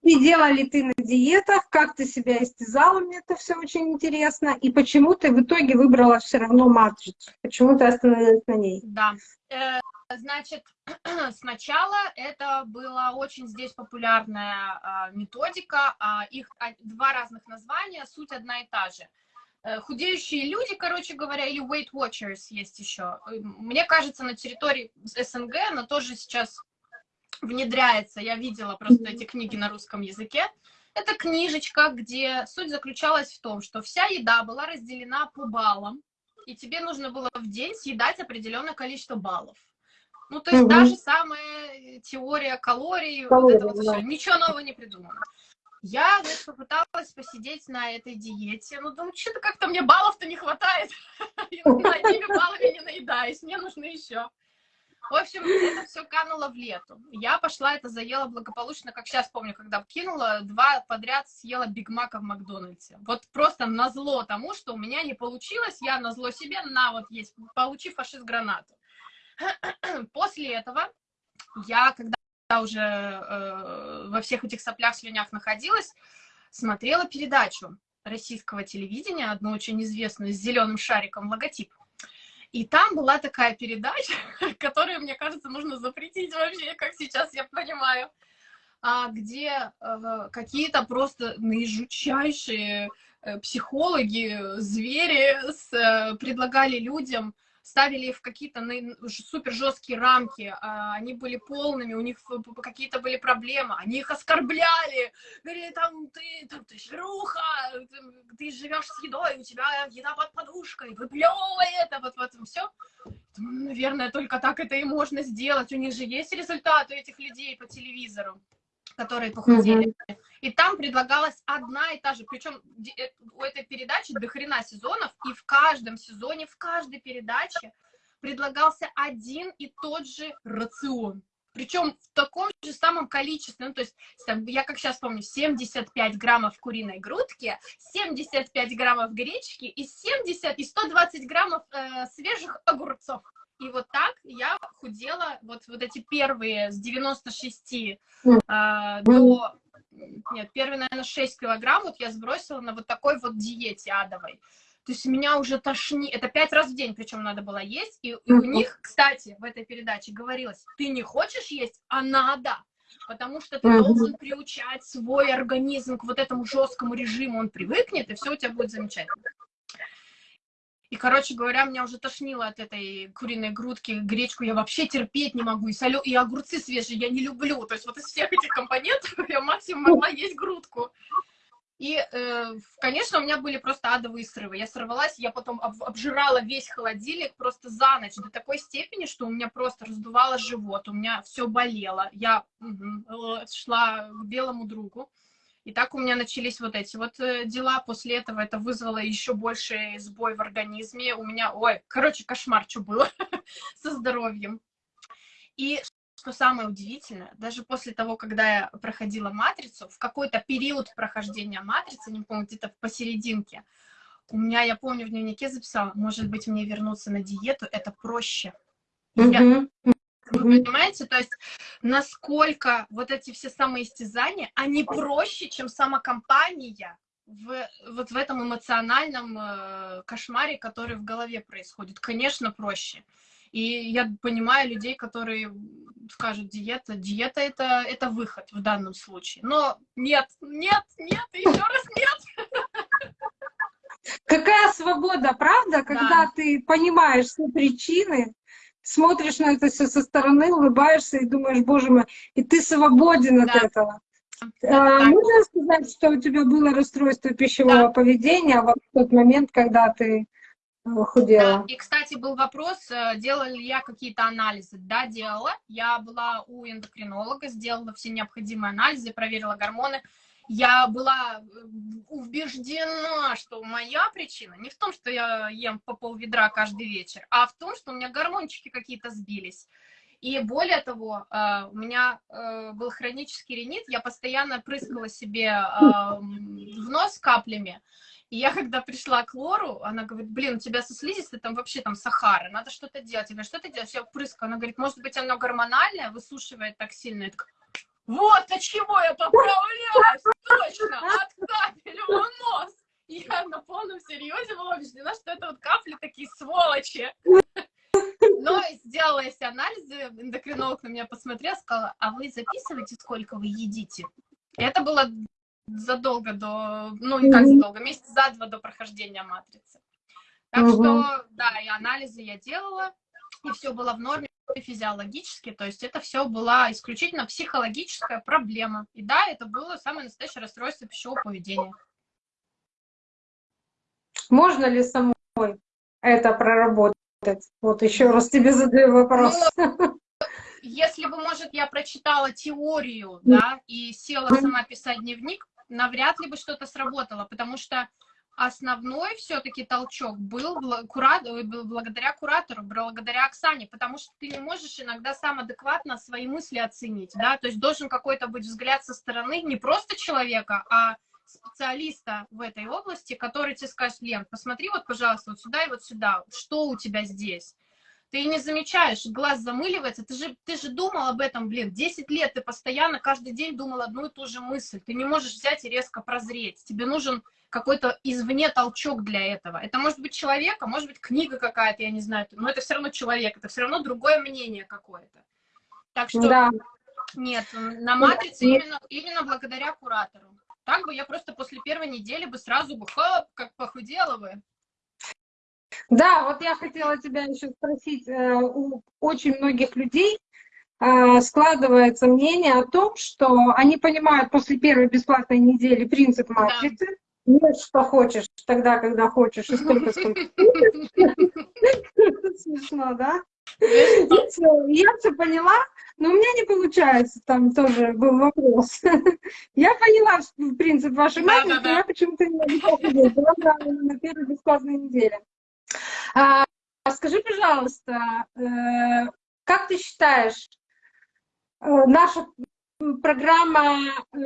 И делала ли ты на диетах, как ты себя истязала, мне это все очень интересно. И почему ты в итоге выбрала все равно матрицу? Почему ты остановилась на ней? Да. Э, Значит, сначала это была очень здесь популярная а, методика, а, их а, два разных названия, суть одна и та же. Э, Худеющие люди, короче говоря, или Weight Watchers есть еще. Э, Мне кажется, на территории СНГ она тоже сейчас внедряется. Я видела просто эти книги на русском языке. Это книжечка, где суть заключалась в том, что вся еда была разделена по баллам, и тебе нужно было в день съедать определенное количество баллов. Ну, то есть Мгм. та же самая теория калорий, Калорий, вот это вот да. все. Ничего нового не придумано. Я, значит, попыталась посидеть на этой диете. Ну, думаю, что-то как-то мне баллов-то не хватает. Я одними баллами не наедаюсь, мне нужно еще. В общем, это все кануло в лету. Я пошла, это заела благополучно, как сейчас помню, когда кинула, два подряд съела Биг Мака в Макдональдсе. Вот просто назло тому, что у меня не получилось, я назло себе, на вот есть, получи фашист гранату. После этого я, когда уже э, во всех этих соплях, слюнях находилась, смотрела передачу российского телевидения, одну очень известную, с зеленым шариком логотип. И там была такая передача, которую, мне кажется, нужно запретить вообще, как сейчас я понимаю, а, где э, какие-то просто наижучайшие э, психологи, звери э, предлагали людям ставили в какие-то супер жесткие рамки, а, они были полными, у них какие-то были проблемы, они их оскорбляли, говорили, там, ты, там, ты шлюха, ты, ты живешь с едой, у тебя еда под подушкой, выплевывай это, вот, вот, все. Наверное, только так это и можно сделать, у них же есть результаты этих людей по телевизору которые похудели. Mm-hmm. И там предлагалась одна и та же. Причем у этой передачи до хрена сезонов, и в каждом сезоне, в каждой передаче предлагался один и тот же рацион. Причем в таком же самом количестве, ну, то есть, там, я как сейчас помню, 75 граммов куриной грудки, 75 граммов гречки и 70 и 120 граммов э, свежих огурцов. И вот так я худела вот, вот эти первые с 96 э, до... Нет, первые, наверное, 6 килограмм вот я сбросила на вот такой вот диете адовой. То есть меня уже тошни... Это пять раз в день, причем надо было есть. И, и у них, кстати, в этой передаче говорилось, ты не хочешь есть, а надо. Потому что ты должен приучать свой организм к вот этому жесткому режиму. Он привыкнет, и все у тебя будет замечательно. И, короче говоря, меня уже тошнило от этой куриной грудки, гречку я вообще терпеть не могу, и, солё... и огурцы свежие я не люблю. То есть вот из всех этих компонентов я максимум могла есть грудку. И, э, конечно, у меня были просто адовые срывы. Я сорвалась, я потом об, обжирала весь холодильник просто за ночь до такой степени, что у меня просто раздувало живот, у меня все болело. Я угу, шла к белому другу. И так у меня начались вот эти вот э, дела. После этого это вызвало еще больше сбой в организме. У меня, ой, короче, кошмар, что было со здоровьем. И что самое удивительное, даже после того, когда я проходила матрицу, в какой-то период прохождения матрицы, не помню, где-то посерединке, у меня, я помню, в дневнике записала, может быть, мне вернуться на диету, это проще. Я, вы понимаете, то есть насколько вот эти все самоистязания, они проще, чем сама компания в, вот в этом эмоциональном э, кошмаре, который в голове происходит. Конечно, проще. И я понимаю людей, которые скажут, диета, диета это, это выход в данном случае. Но нет, нет, нет, еще раз нет. Какая свобода, правда, когда да. ты понимаешь все причины, смотришь на это все со стороны, улыбаешься и думаешь, боже мой, и ты свободен да. от этого. А, можно сказать, что у тебя было расстройство пищевого да. поведения в тот момент, когда ты худела? Да. И, кстати, был вопрос, делала ли я какие-то анализы. Да, делала. Я была у эндокринолога, сделала все необходимые анализы, проверила гормоны. Я была убеждена, что моя причина не в том, что я ем по пол ведра каждый вечер, а в том, что у меня гормончики какие-то сбились. И более того, э, у меня э, был хронический ринит, я постоянно прыскала себе в нос каплями. И я, когда пришла к Лору, она говорит, блин, у тебя со слизистой там вообще там сахара, надо что-то делать. Я говорю, что ты делаешь? Я прыскаю. Она говорит, может быть, оно гормональное, высушивает так сильно. Я такая, вот от чего я поправляюсь, точно, от капель в нос. Я на полном серьезе была убеждена, что это вот капли такие сволочи. Но сделала я все анализы, эндокринолог на меня посмотрел, сказала, а вы записываете, сколько вы едите? Это было задолго до, ну не как задолго, месяц за два до прохождения матрицы. Так что, да, и анализы я делала, и все было в норме физиологически, то есть это все была исключительно психологическая проблема. И да, это было самое настоящее расстройство пищевого поведения. Можно ли самой это проработать? Вот еще раз тебе задаю вопрос. Ну, если бы, может, я прочитала теорию, да, и села сама писать дневник, навряд ли бы что-то сработало, потому что основной все-таки толчок был благодаря куратору, благодаря Оксане, потому что ты не можешь иногда сам адекватно свои мысли оценить, да, то есть должен какой-то быть взгляд со стороны не просто человека, а специалиста в этой области, который тебе скажет, Лен, посмотри вот, пожалуйста, вот сюда и вот сюда, что у тебя здесь. Ты не замечаешь, глаз замыливается, ты же, ты же думал об этом, блин, 10 лет ты постоянно каждый день думал одну и ту же мысль, ты не можешь взять и резко прозреть, тебе нужен какой-то извне толчок для этого. Это может быть человек, а может быть книга какая-то, я не знаю, но это все равно человек, это все равно другое мнение какое-то. Так что да. нет, на матрице именно, именно благодаря куратору. Так бы я просто после первой недели бы сразу бы хоп, как похудела бы. Да, вот я хотела тебя еще спросить, э, у очень многих людей э, складывается мнение о том, что они понимают после первой бесплатной недели принцип матрицы, да. Что хочешь, тогда, когда хочешь, и столько, сколько Смешно, да? Я все поняла, но у меня не получается, там тоже был вопрос. Я поняла принцип вашей матери, я почему-то не могла на первой бесплатной неделе. А, скажи, пожалуйста, э, как ты считаешь, э, наша программа э,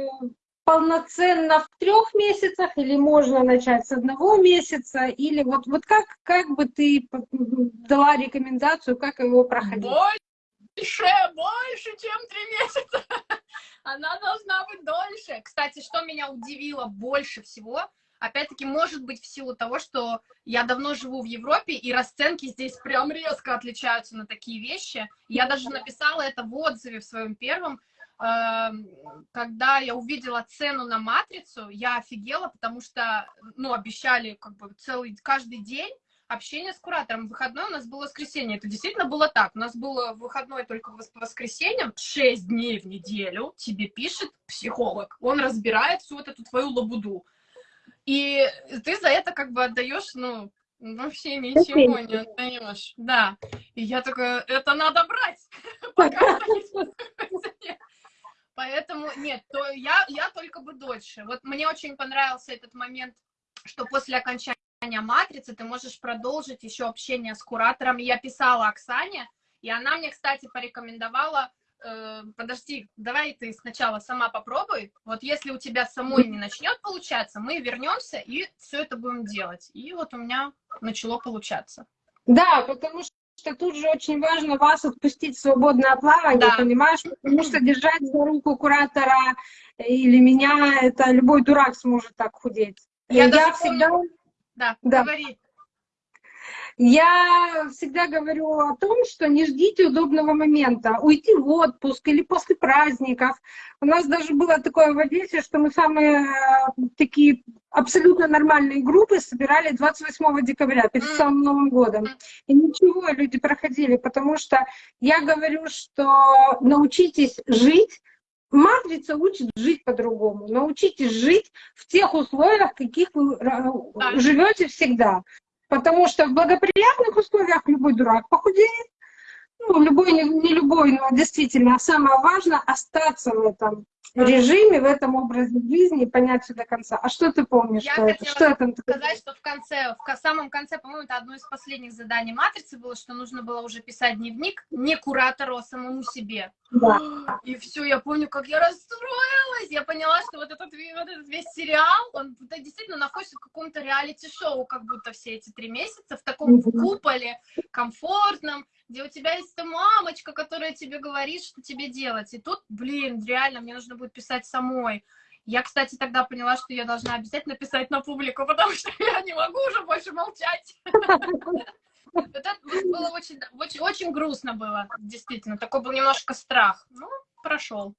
полноценно в трех месяцах, или можно начать с одного месяца, или вот, вот как, как бы ты дала рекомендацию, как его проходить? Больше, больше, чем три месяца. Она должна быть дольше. Кстати, что меня удивило больше всего, опять-таки, может быть, в силу того, что я давно живу в Европе, и расценки здесь прям резко отличаются на такие вещи. Я даже написала это в отзыве в своем первом, Эм, когда я увидела цену на матрицу, я офигела, потому что, ну, обещали как бы целый, каждый день общение с куратором. Выходной у нас было воскресенье. Это действительно было так. У нас было выходной только по воскресеньям. Шесть дней в неделю тебе пишет психолог. Он разбирает всю вот эту твою лабуду. И ты за это как бы отдаешь, ну, вообще ничего не отдаешь. Да. И я такая, это надо брать. Поэтому нет, то я, я только бы дольше. Вот мне очень понравился этот момент, что после окончания матрицы ты можешь продолжить еще общение с куратором. Я писала Оксане, и она мне, кстати, порекомендовала, э, подожди, давай ты сначала сама попробуй. Вот если у тебя самой не начнет получаться, мы вернемся и все это будем делать. И вот у меня начало получаться. Да, потому что что тут же очень важно вас отпустить в свободное плавание, да. понимаешь? Потому что держать за руку куратора или меня, это любой дурак сможет так худеть. Я, Я всегда... Да, да, говори. Я всегда говорю о том, что не ждите удобного момента. Уйти в отпуск или после праздников. У нас даже было такое в Одессе, что мы самые э, такие абсолютно нормальные группы собирали 28 декабря, перед самым Новым годом. И ничего, люди проходили, потому что я говорю, что научитесь жить Матрица учит жить по-другому. Научитесь жить в тех условиях, в каких вы э, живете всегда. Потому что в благоприятных условиях любой дурак похудеет, ну, любой, не, не любой, но действительно, самое важное — остаться в этом. Режиме, в этом образе жизни, понять все до конца. А что ты помнишь? Я что хотела это? Что это? сказать, что в конце, в самом конце, по-моему, это одно из последних заданий матрицы было, что нужно было уже писать дневник не куратору, а самому себе. Да. И все, я помню, как я расстроилась. Я поняла, что вот этот, вот этот весь сериал, он да, действительно находится в каком-то реалити-шоу, как будто все эти три месяца, в таком куполе комфортном, где у тебя есть эта мамочка, которая тебе говорит, что тебе делать. И тут, блин, реально, мне нужно будет писать самой. Я, кстати, тогда поняла, что я должна обязательно писать на публику, потому что я не могу уже больше молчать. Вот это было очень, очень, очень грустно было, действительно. Такой был немножко страх. Ну, прошел.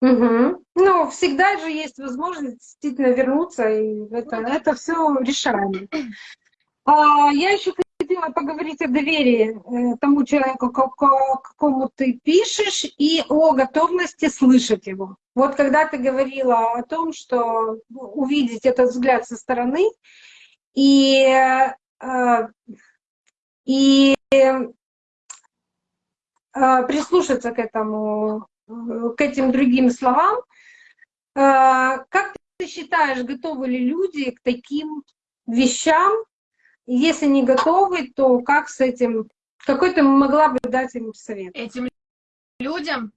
Мгм. Ну, всегда же есть возможность действительно вернуться, и это, это все решаемо. А, я еще хотела поговорить о доверии э, тому человеку, ко- ко- какому ты пишешь, и о готовности слышать его. Вот когда ты говорила о том, что ну, увидеть этот взгляд со стороны и, э, и э, прислушаться к этому, к этим другим словам, как ты считаешь, готовы ли люди к таким вещам? Если не готовы, то как с этим, какой ты могла бы дать им совет? Этим людям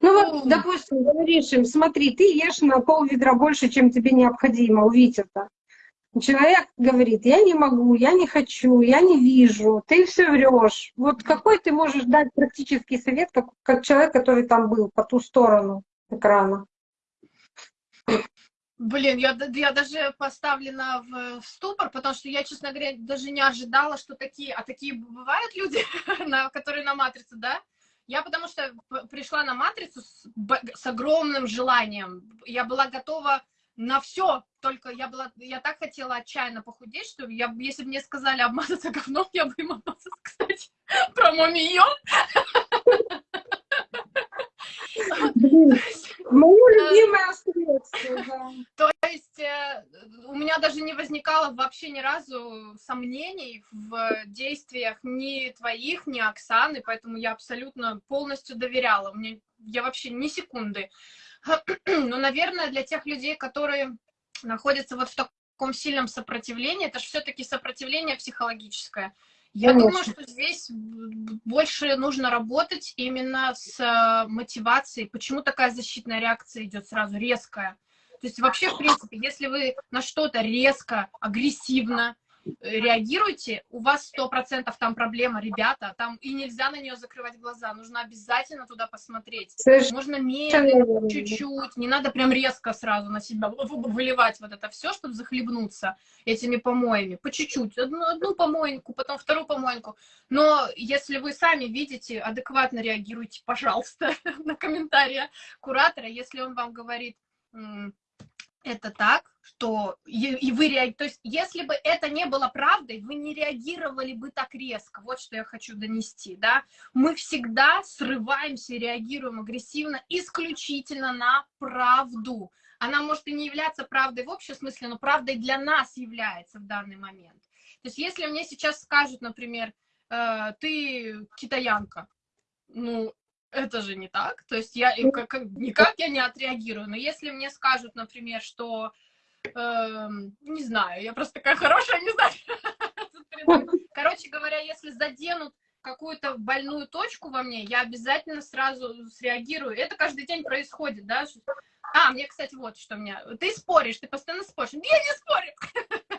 Ну вот, допустим, говоришь им, смотри, ты ешь на пол ведра больше, чем тебе необходимо, увидеть это. Человек говорит, я не могу, я не хочу, я не вижу, ты все врешь. Вот какой ты можешь дать практический совет, как, как человек, который там был, по ту сторону экрана? Блин, я, я даже поставлена в, в ступор, потому что я, честно говоря, даже не ожидала, что такие, а такие бывают люди, на, которые на матрицу, да? Я потому что пришла на матрицу с, с огромным желанием. Я была готова на все, только я была, я так хотела отчаянно похудеть, что я, если бы мне сказали обмазаться говном, я бы им обмазалась, кстати, про мумию. Мое любимое средство, да. То есть э, у меня даже не возникало вообще ни разу сомнений в действиях ни твоих, ни Оксаны, поэтому я абсолютно полностью доверяла. Мне, я вообще ни секунды. Но, наверное, для тех людей, которые находятся вот в таком сильном сопротивлении, это же все-таки сопротивление психологическое. Я Конечно. думаю, что здесь больше нужно работать именно с э, мотивацией. Почему такая защитная реакция идет сразу, резкая? То есть вообще, в принципе, если вы на что-то резко, агрессивно э, реагируете, у вас сто процентов там проблема, ребята, там и нельзя на нее закрывать глаза, нужно обязательно туда посмотреть. Совершенно Можно медленно, чуть-чуть, не надо прям резко сразу на себя выливать вот это все, чтобы захлебнуться этими помоями. По чуть-чуть. Одну, одну помойку, потом вторую помойку. Но если вы сами видите, адекватно реагируйте, пожалуйста, на комментарии куратора. Если он вам говорит, «М, это так, что и, вы реагируете. То есть, если бы это не было правдой, вы не реагировали бы так резко. Вот что я хочу донести, да. Мы всегда срываемся реагируем агрессивно исключительно на правду. Она может и не являться правдой в общем смысле, но правдой для нас является в данный момент. То есть, если мне сейчас скажут, например, э, ты китаянка, ну, это же не так. То есть я и как, как- никак я не отреагирую. Но если мне скажут, например, что эм, не знаю, я просто такая хорошая, не знаю. Короче говоря, если заденут какую-то больную точку во мне, я обязательно сразу среагирую. Это каждый день происходит, да? А, мне, кстати, вот что у меня. Ты споришь, ты постоянно споришь. Я не спорю.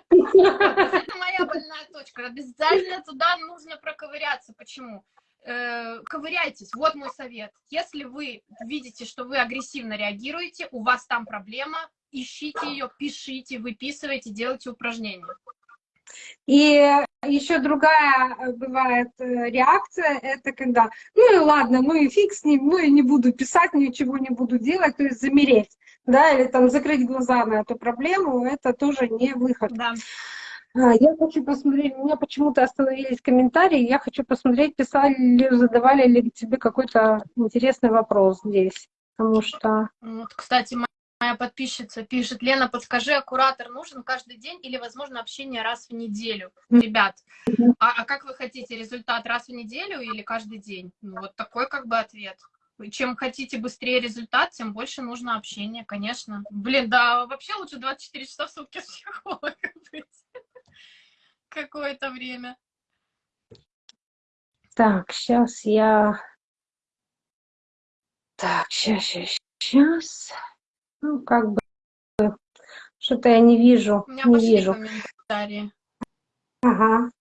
Это моя больная точка. Обязательно туда нужно проковыряться. Почему? Э, ковыряйтесь. Вот мой совет. Если вы видите, что вы агрессивно реагируете, у вас там проблема, ищите ее, пишите, выписывайте, делайте упражнения. И еще другая э, бывает э, реакция, это когда, ну и ладно, ну и фиг с ним, ну и не буду писать, ничего не буду делать, то есть замереть, да, или там закрыть глаза на эту проблему, это тоже не выход. Да. А, Я хочу посмотреть, у меня почему-то остановились комментарии, я хочу посмотреть, писали ли, задавали ли тебе какой-то интересный вопрос здесь, потому что... Вот, кстати, мо- моя подписчица пишет, Лена, подскажи, а куратор нужен каждый день или, возможно, общение раз в неделю? Ребят, а, а как вы хотите, результат раз в неделю или каждый день? Ну, вот такой как бы ответ. чем хотите быстрее результат, тем больше нужно общения, конечно. Блин, да, вообще лучше 24 часа в сутки с психологом быть. Какое-то время. Так, сейчас я... Так, сейчас, сейчас, сейчас. Ну, как бы... Что-то я не вижу. У меня не вижу. комментарии. Ага.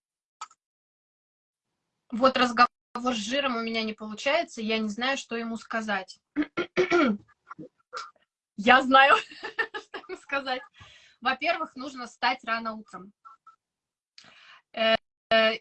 Вот разговор с жиром у меня не получается, я не знаю, что ему сказать. Я знаю, что ему сказать. Во-первых, нужно встать рано утром.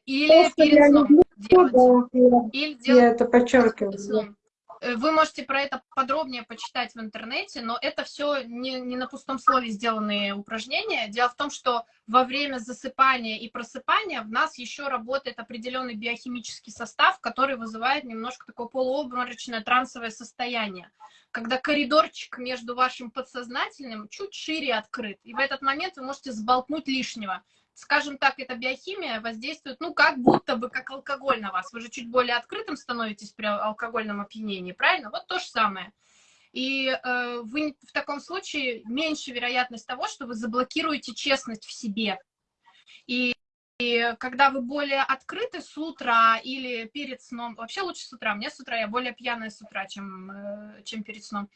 Или Просто перед сном делать. Или делать это подчеркиваю. Э, Вы можете про это подробнее почитать в интернете, но это все не, не на пустом слове сделанные упражнения. Дело в том, что во время засыпания и просыпания в нас еще работает определенный биохимический состав, который вызывает немножко такое полуобморочное трансовое состояние, когда коридорчик между вашим подсознательным чуть шире открыт, и в этот момент вы можете сболтнуть лишнего. Скажем так, эта биохимия воздействует, ну, как будто бы как алкоголь на вас. Вы же чуть более открытым становитесь при алкогольном опьянении, правильно? Вот то же самое. И э, вы в таком случае меньше вероятность того, что вы заблокируете честность в себе. И, и когда вы более открыты с утра или перед сном, вообще лучше с утра, мне с утра, я более пьяная с утра, чем, э, чем перед сном,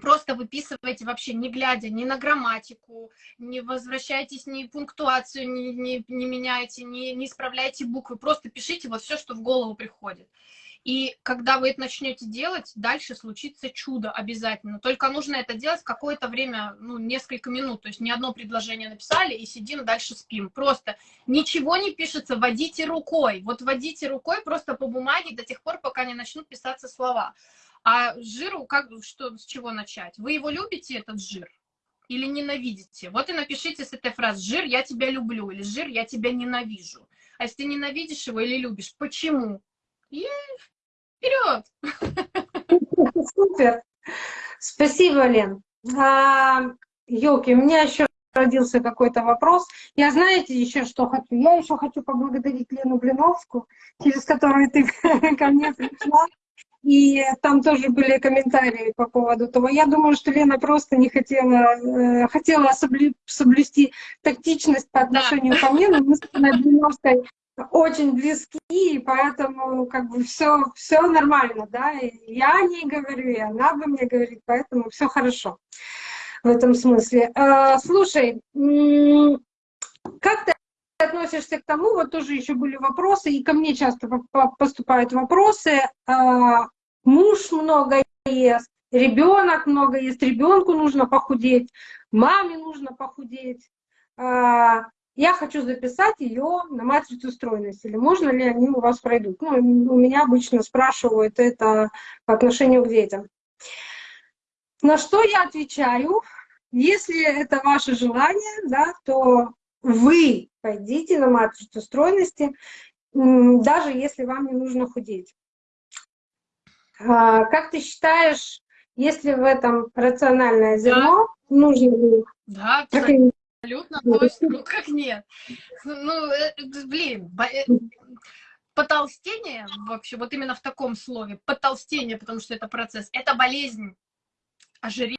просто выписывайте вообще, не глядя ни на грамматику, не возвращайтесь, ни пунктуацию не, не, не меняйте, не, не исправляйте буквы, просто пишите вот все, что в голову приходит. И когда вы это начнете делать, дальше случится чудо обязательно. Только нужно это делать какое-то время, ну, несколько минут. То есть не одно предложение написали и сидим, дальше спим. Просто ничего не пишется, водите рукой. Вот водите рукой просто по бумаге до тех пор, пока не начнут писаться слова. А жиру, как, что, с чего начать? Вы его любите, этот жир? Или ненавидите? Вот и напишите с этой фразы «Жир, я тебя люблю» или «Жир, я тебя ненавижу». А если ты ненавидишь его или любишь, почему? И вперед! Супер. Спасибо, Лен. А, Ёлки, у меня еще родился какой-то вопрос. Я знаете еще что хочу? Я еще хочу поблагодарить Лену Блиновскую, через которую ты ко мне пришла. И там тоже были комментарии по поводу того. Я думаю, что Лена просто не хотела, э, хотела соблю- соблюсти тактичность по отношению ко мне, но мы с Блиновской очень близки, и поэтому как бы все, все нормально, да. И я о ней говорю, и она бы мне говорит, поэтому все хорошо в этом смысле. А, слушай, как ты относишься к тому, вот тоже еще были вопросы, и ко мне часто по- по- поступают вопросы, а, муж много ест, ребенок много ест, ребенку нужно похудеть, маме нужно похудеть. А, Я хочу записать ее на матрицу стройности, или можно ли они у вас пройдут? Ну, у меня обычно спрашивают это по отношению к детям. На что я отвечаю? Если это ваше желание, да, то вы пойдите на матрицу стройности, даже если вам не нужно худеть. А, Как ты считаешь, если в этом рациональное зерно, нужно ли Да, абсолютно. Абсолютно, то есть, ну как нет? Ну, э, блин, бо- э, потолстение, вообще, вот именно в таком слове, потолстение, потому что это процесс, это болезнь. Ожирение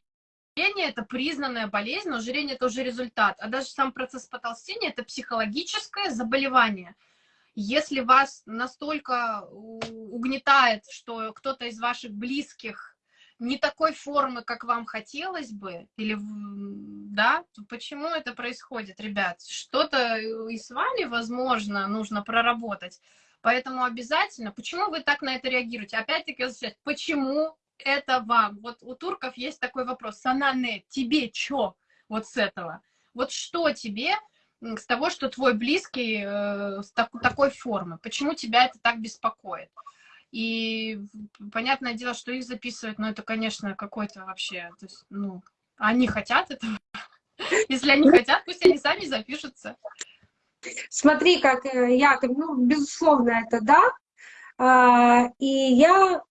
это признанная болезнь, но ожирение это уже результат. А даже сам процесс потолстения это психологическое заболевание. Если вас настолько угнетает, что кто-то из ваших близких не такой формы, как вам хотелось бы, или, да, то почему это происходит, ребят? Что-то и с вами, возможно, нужно проработать. Поэтому обязательно, почему вы так на это реагируете? Опять-таки, почему это вам? Вот у турков есть такой вопрос, Санане, тебе что вот с этого? Вот что тебе с того, что твой близкий э, с так- такой формы? Почему тебя это так беспокоит? И понятное дело, что их записывать, но это, конечно, какой-то вообще, то есть, ну, они хотят этого. Если они хотят, пусть они сами запишутся. Смотри, как э, я, ну, безусловно, это да. А, И я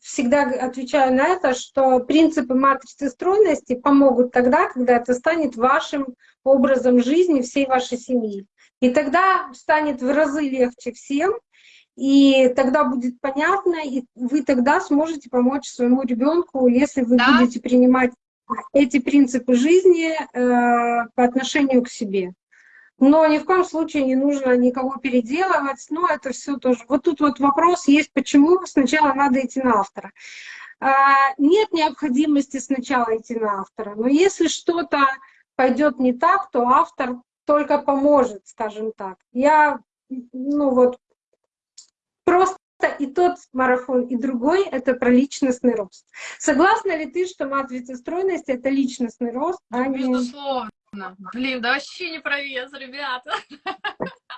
всегда г- отвечаю на это, что принципы матрицы стройности помогут тогда, когда это станет вашим образом жизни всей вашей семьи. И тогда станет в разы легче всем. и тогда будет понятно, и вы тогда сможете помочь своему ребенку, если вы Да. будете принимать эти принципы жизни э, по отношению к себе. Но ни в коем случае не нужно никого переделывать. Ну, это все тоже. Вот тут вот вопрос есть, почему сначала надо идти на автора. А, нет необходимости сначала идти на автора. Но если что-то пойдет не так, то автор только поможет, скажем так. Я, ну вот, просто и тот марафон, и другой — это про личностный рост. Согласна ли ты, что матрица стройности — это личностный рост, а не... Блин, да вообще не про вес, ребята.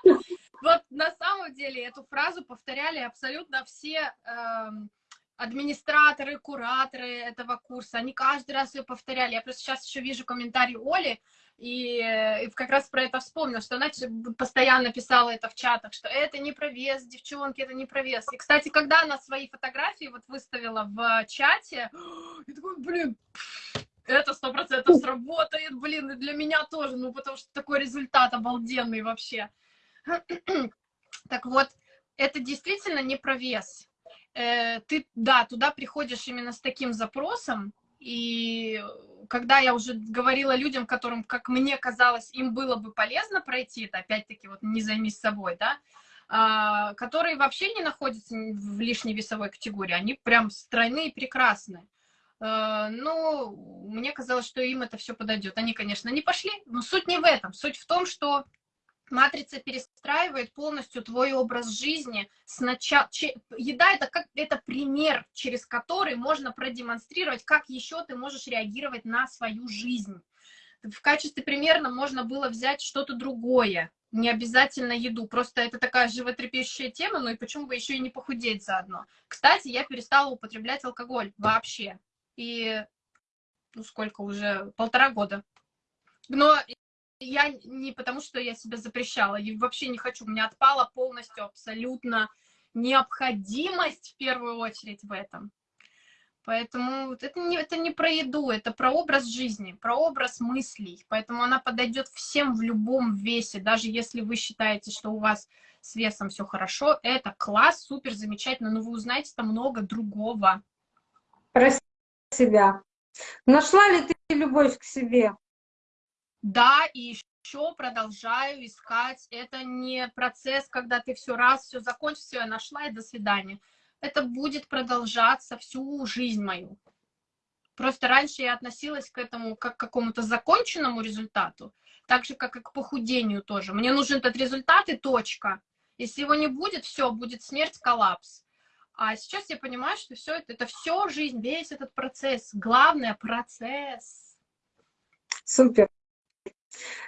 Вот на самом деле эту фразу повторяли абсолютно все эм, администраторы, кураторы этого курса. Они каждый раз ее повторяли. Я просто сейчас еще вижу комментарий Оли, и, э, и как раз про это вспомнила, что она постоянно писала это в чатах, что это не про вес, девчонки, это не про вес. И, кстати, когда она свои фотографии вот выставила в чате, я такой, блин, это сто процентов сработает, блин, и для меня тоже, ну, потому что такой результат обалденный вообще. Так вот, это действительно не про вес. Э, Ты, да, туда приходишь именно с таким запросом, и когда я уже говорила людям, которым, как мне казалось, им было бы полезно пройти это, опять-таки, вот не займись собой, да, а, которые вообще не находятся в лишней весовой категории, они прям стройные и прекрасные. Э, Ну, мне казалось, что им это все подойдет. Они, конечно, не пошли, но суть не в этом. Суть в том, что матрица перестраивает полностью твой образ жизни. Сначала еда это как это пример, через который можно продемонстрировать, как еще ты можешь реагировать на свою жизнь. В качестве примера можно было взять что-то другое, не обязательно еду. Просто это такая животрепещущая тема, ну и почему бы еще и не похудеть заодно. Кстати, я перестала употреблять алкоголь вообще. И ну сколько уже, полтора года. Но я не потому, что я себя запрещала, и вообще не хочу. У меня отпала полностью абсолютно необходимость в первую очередь в этом. Поэтому это не, это не про еду, это про образ жизни, про образ мыслей. Поэтому она подойдет всем в любом весе. Даже если вы считаете, что у вас с весом все хорошо, это класс, супер, замечательно, но вы узнаете там много другого. Про себя. Нашла ли ты любовь к себе? Да, и еще продолжаю искать. Это не процесс, когда ты все раз, все закончил, все, я нашла и до свидания. Это будет продолжаться всю жизнь мою. Просто раньше я относилась к этому как к какому-то законченному результату, так же, как и к похудению тоже. Мне нужен этот результат и точка. Если его не будет, все, будет смерть, коллапс. А сейчас я понимаю, что все это, это все жизнь, весь этот процесс. Главное процесс. Супер.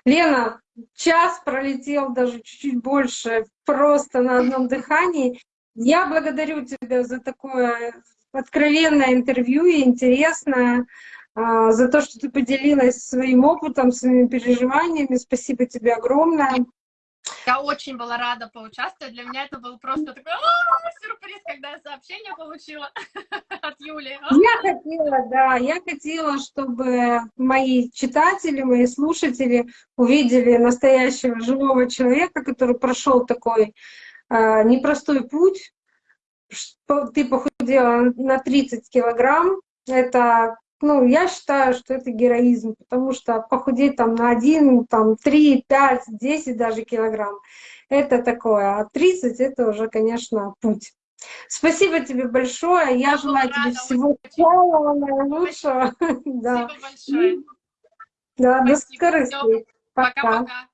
Лена, час пролетел даже чуть-чуть больше, просто на одном дыхании. Я благодарю тебя за такое откровенное интервью и интересное, а, за то, что ты поделилась своим опытом, своими переживаниями. Спасибо тебе огромное. Я очень была рада поучаствовать. Для меня это был просто такой «А, сюрприз, когда я сообщение получила от Юли. А. Я хотела, да, я хотела, чтобы мои читатели, мои слушатели увидели настоящего живого человека, который прошел такой э, непростой путь. Ты похудела на 30 килограмм. Это, ну, я считаю, что это героизм, потому что похудеть там на 1, там 3, 5, 10 даже килограмм, это такое. А 30 это уже, конечно, путь. Спасибо тебе большое. Я, Я желаю была тебе рада всего самого наилучшего. Да, Спасибо большое. да, до Спасибо. скорых Всё. встреч. Пока. Пока-пока.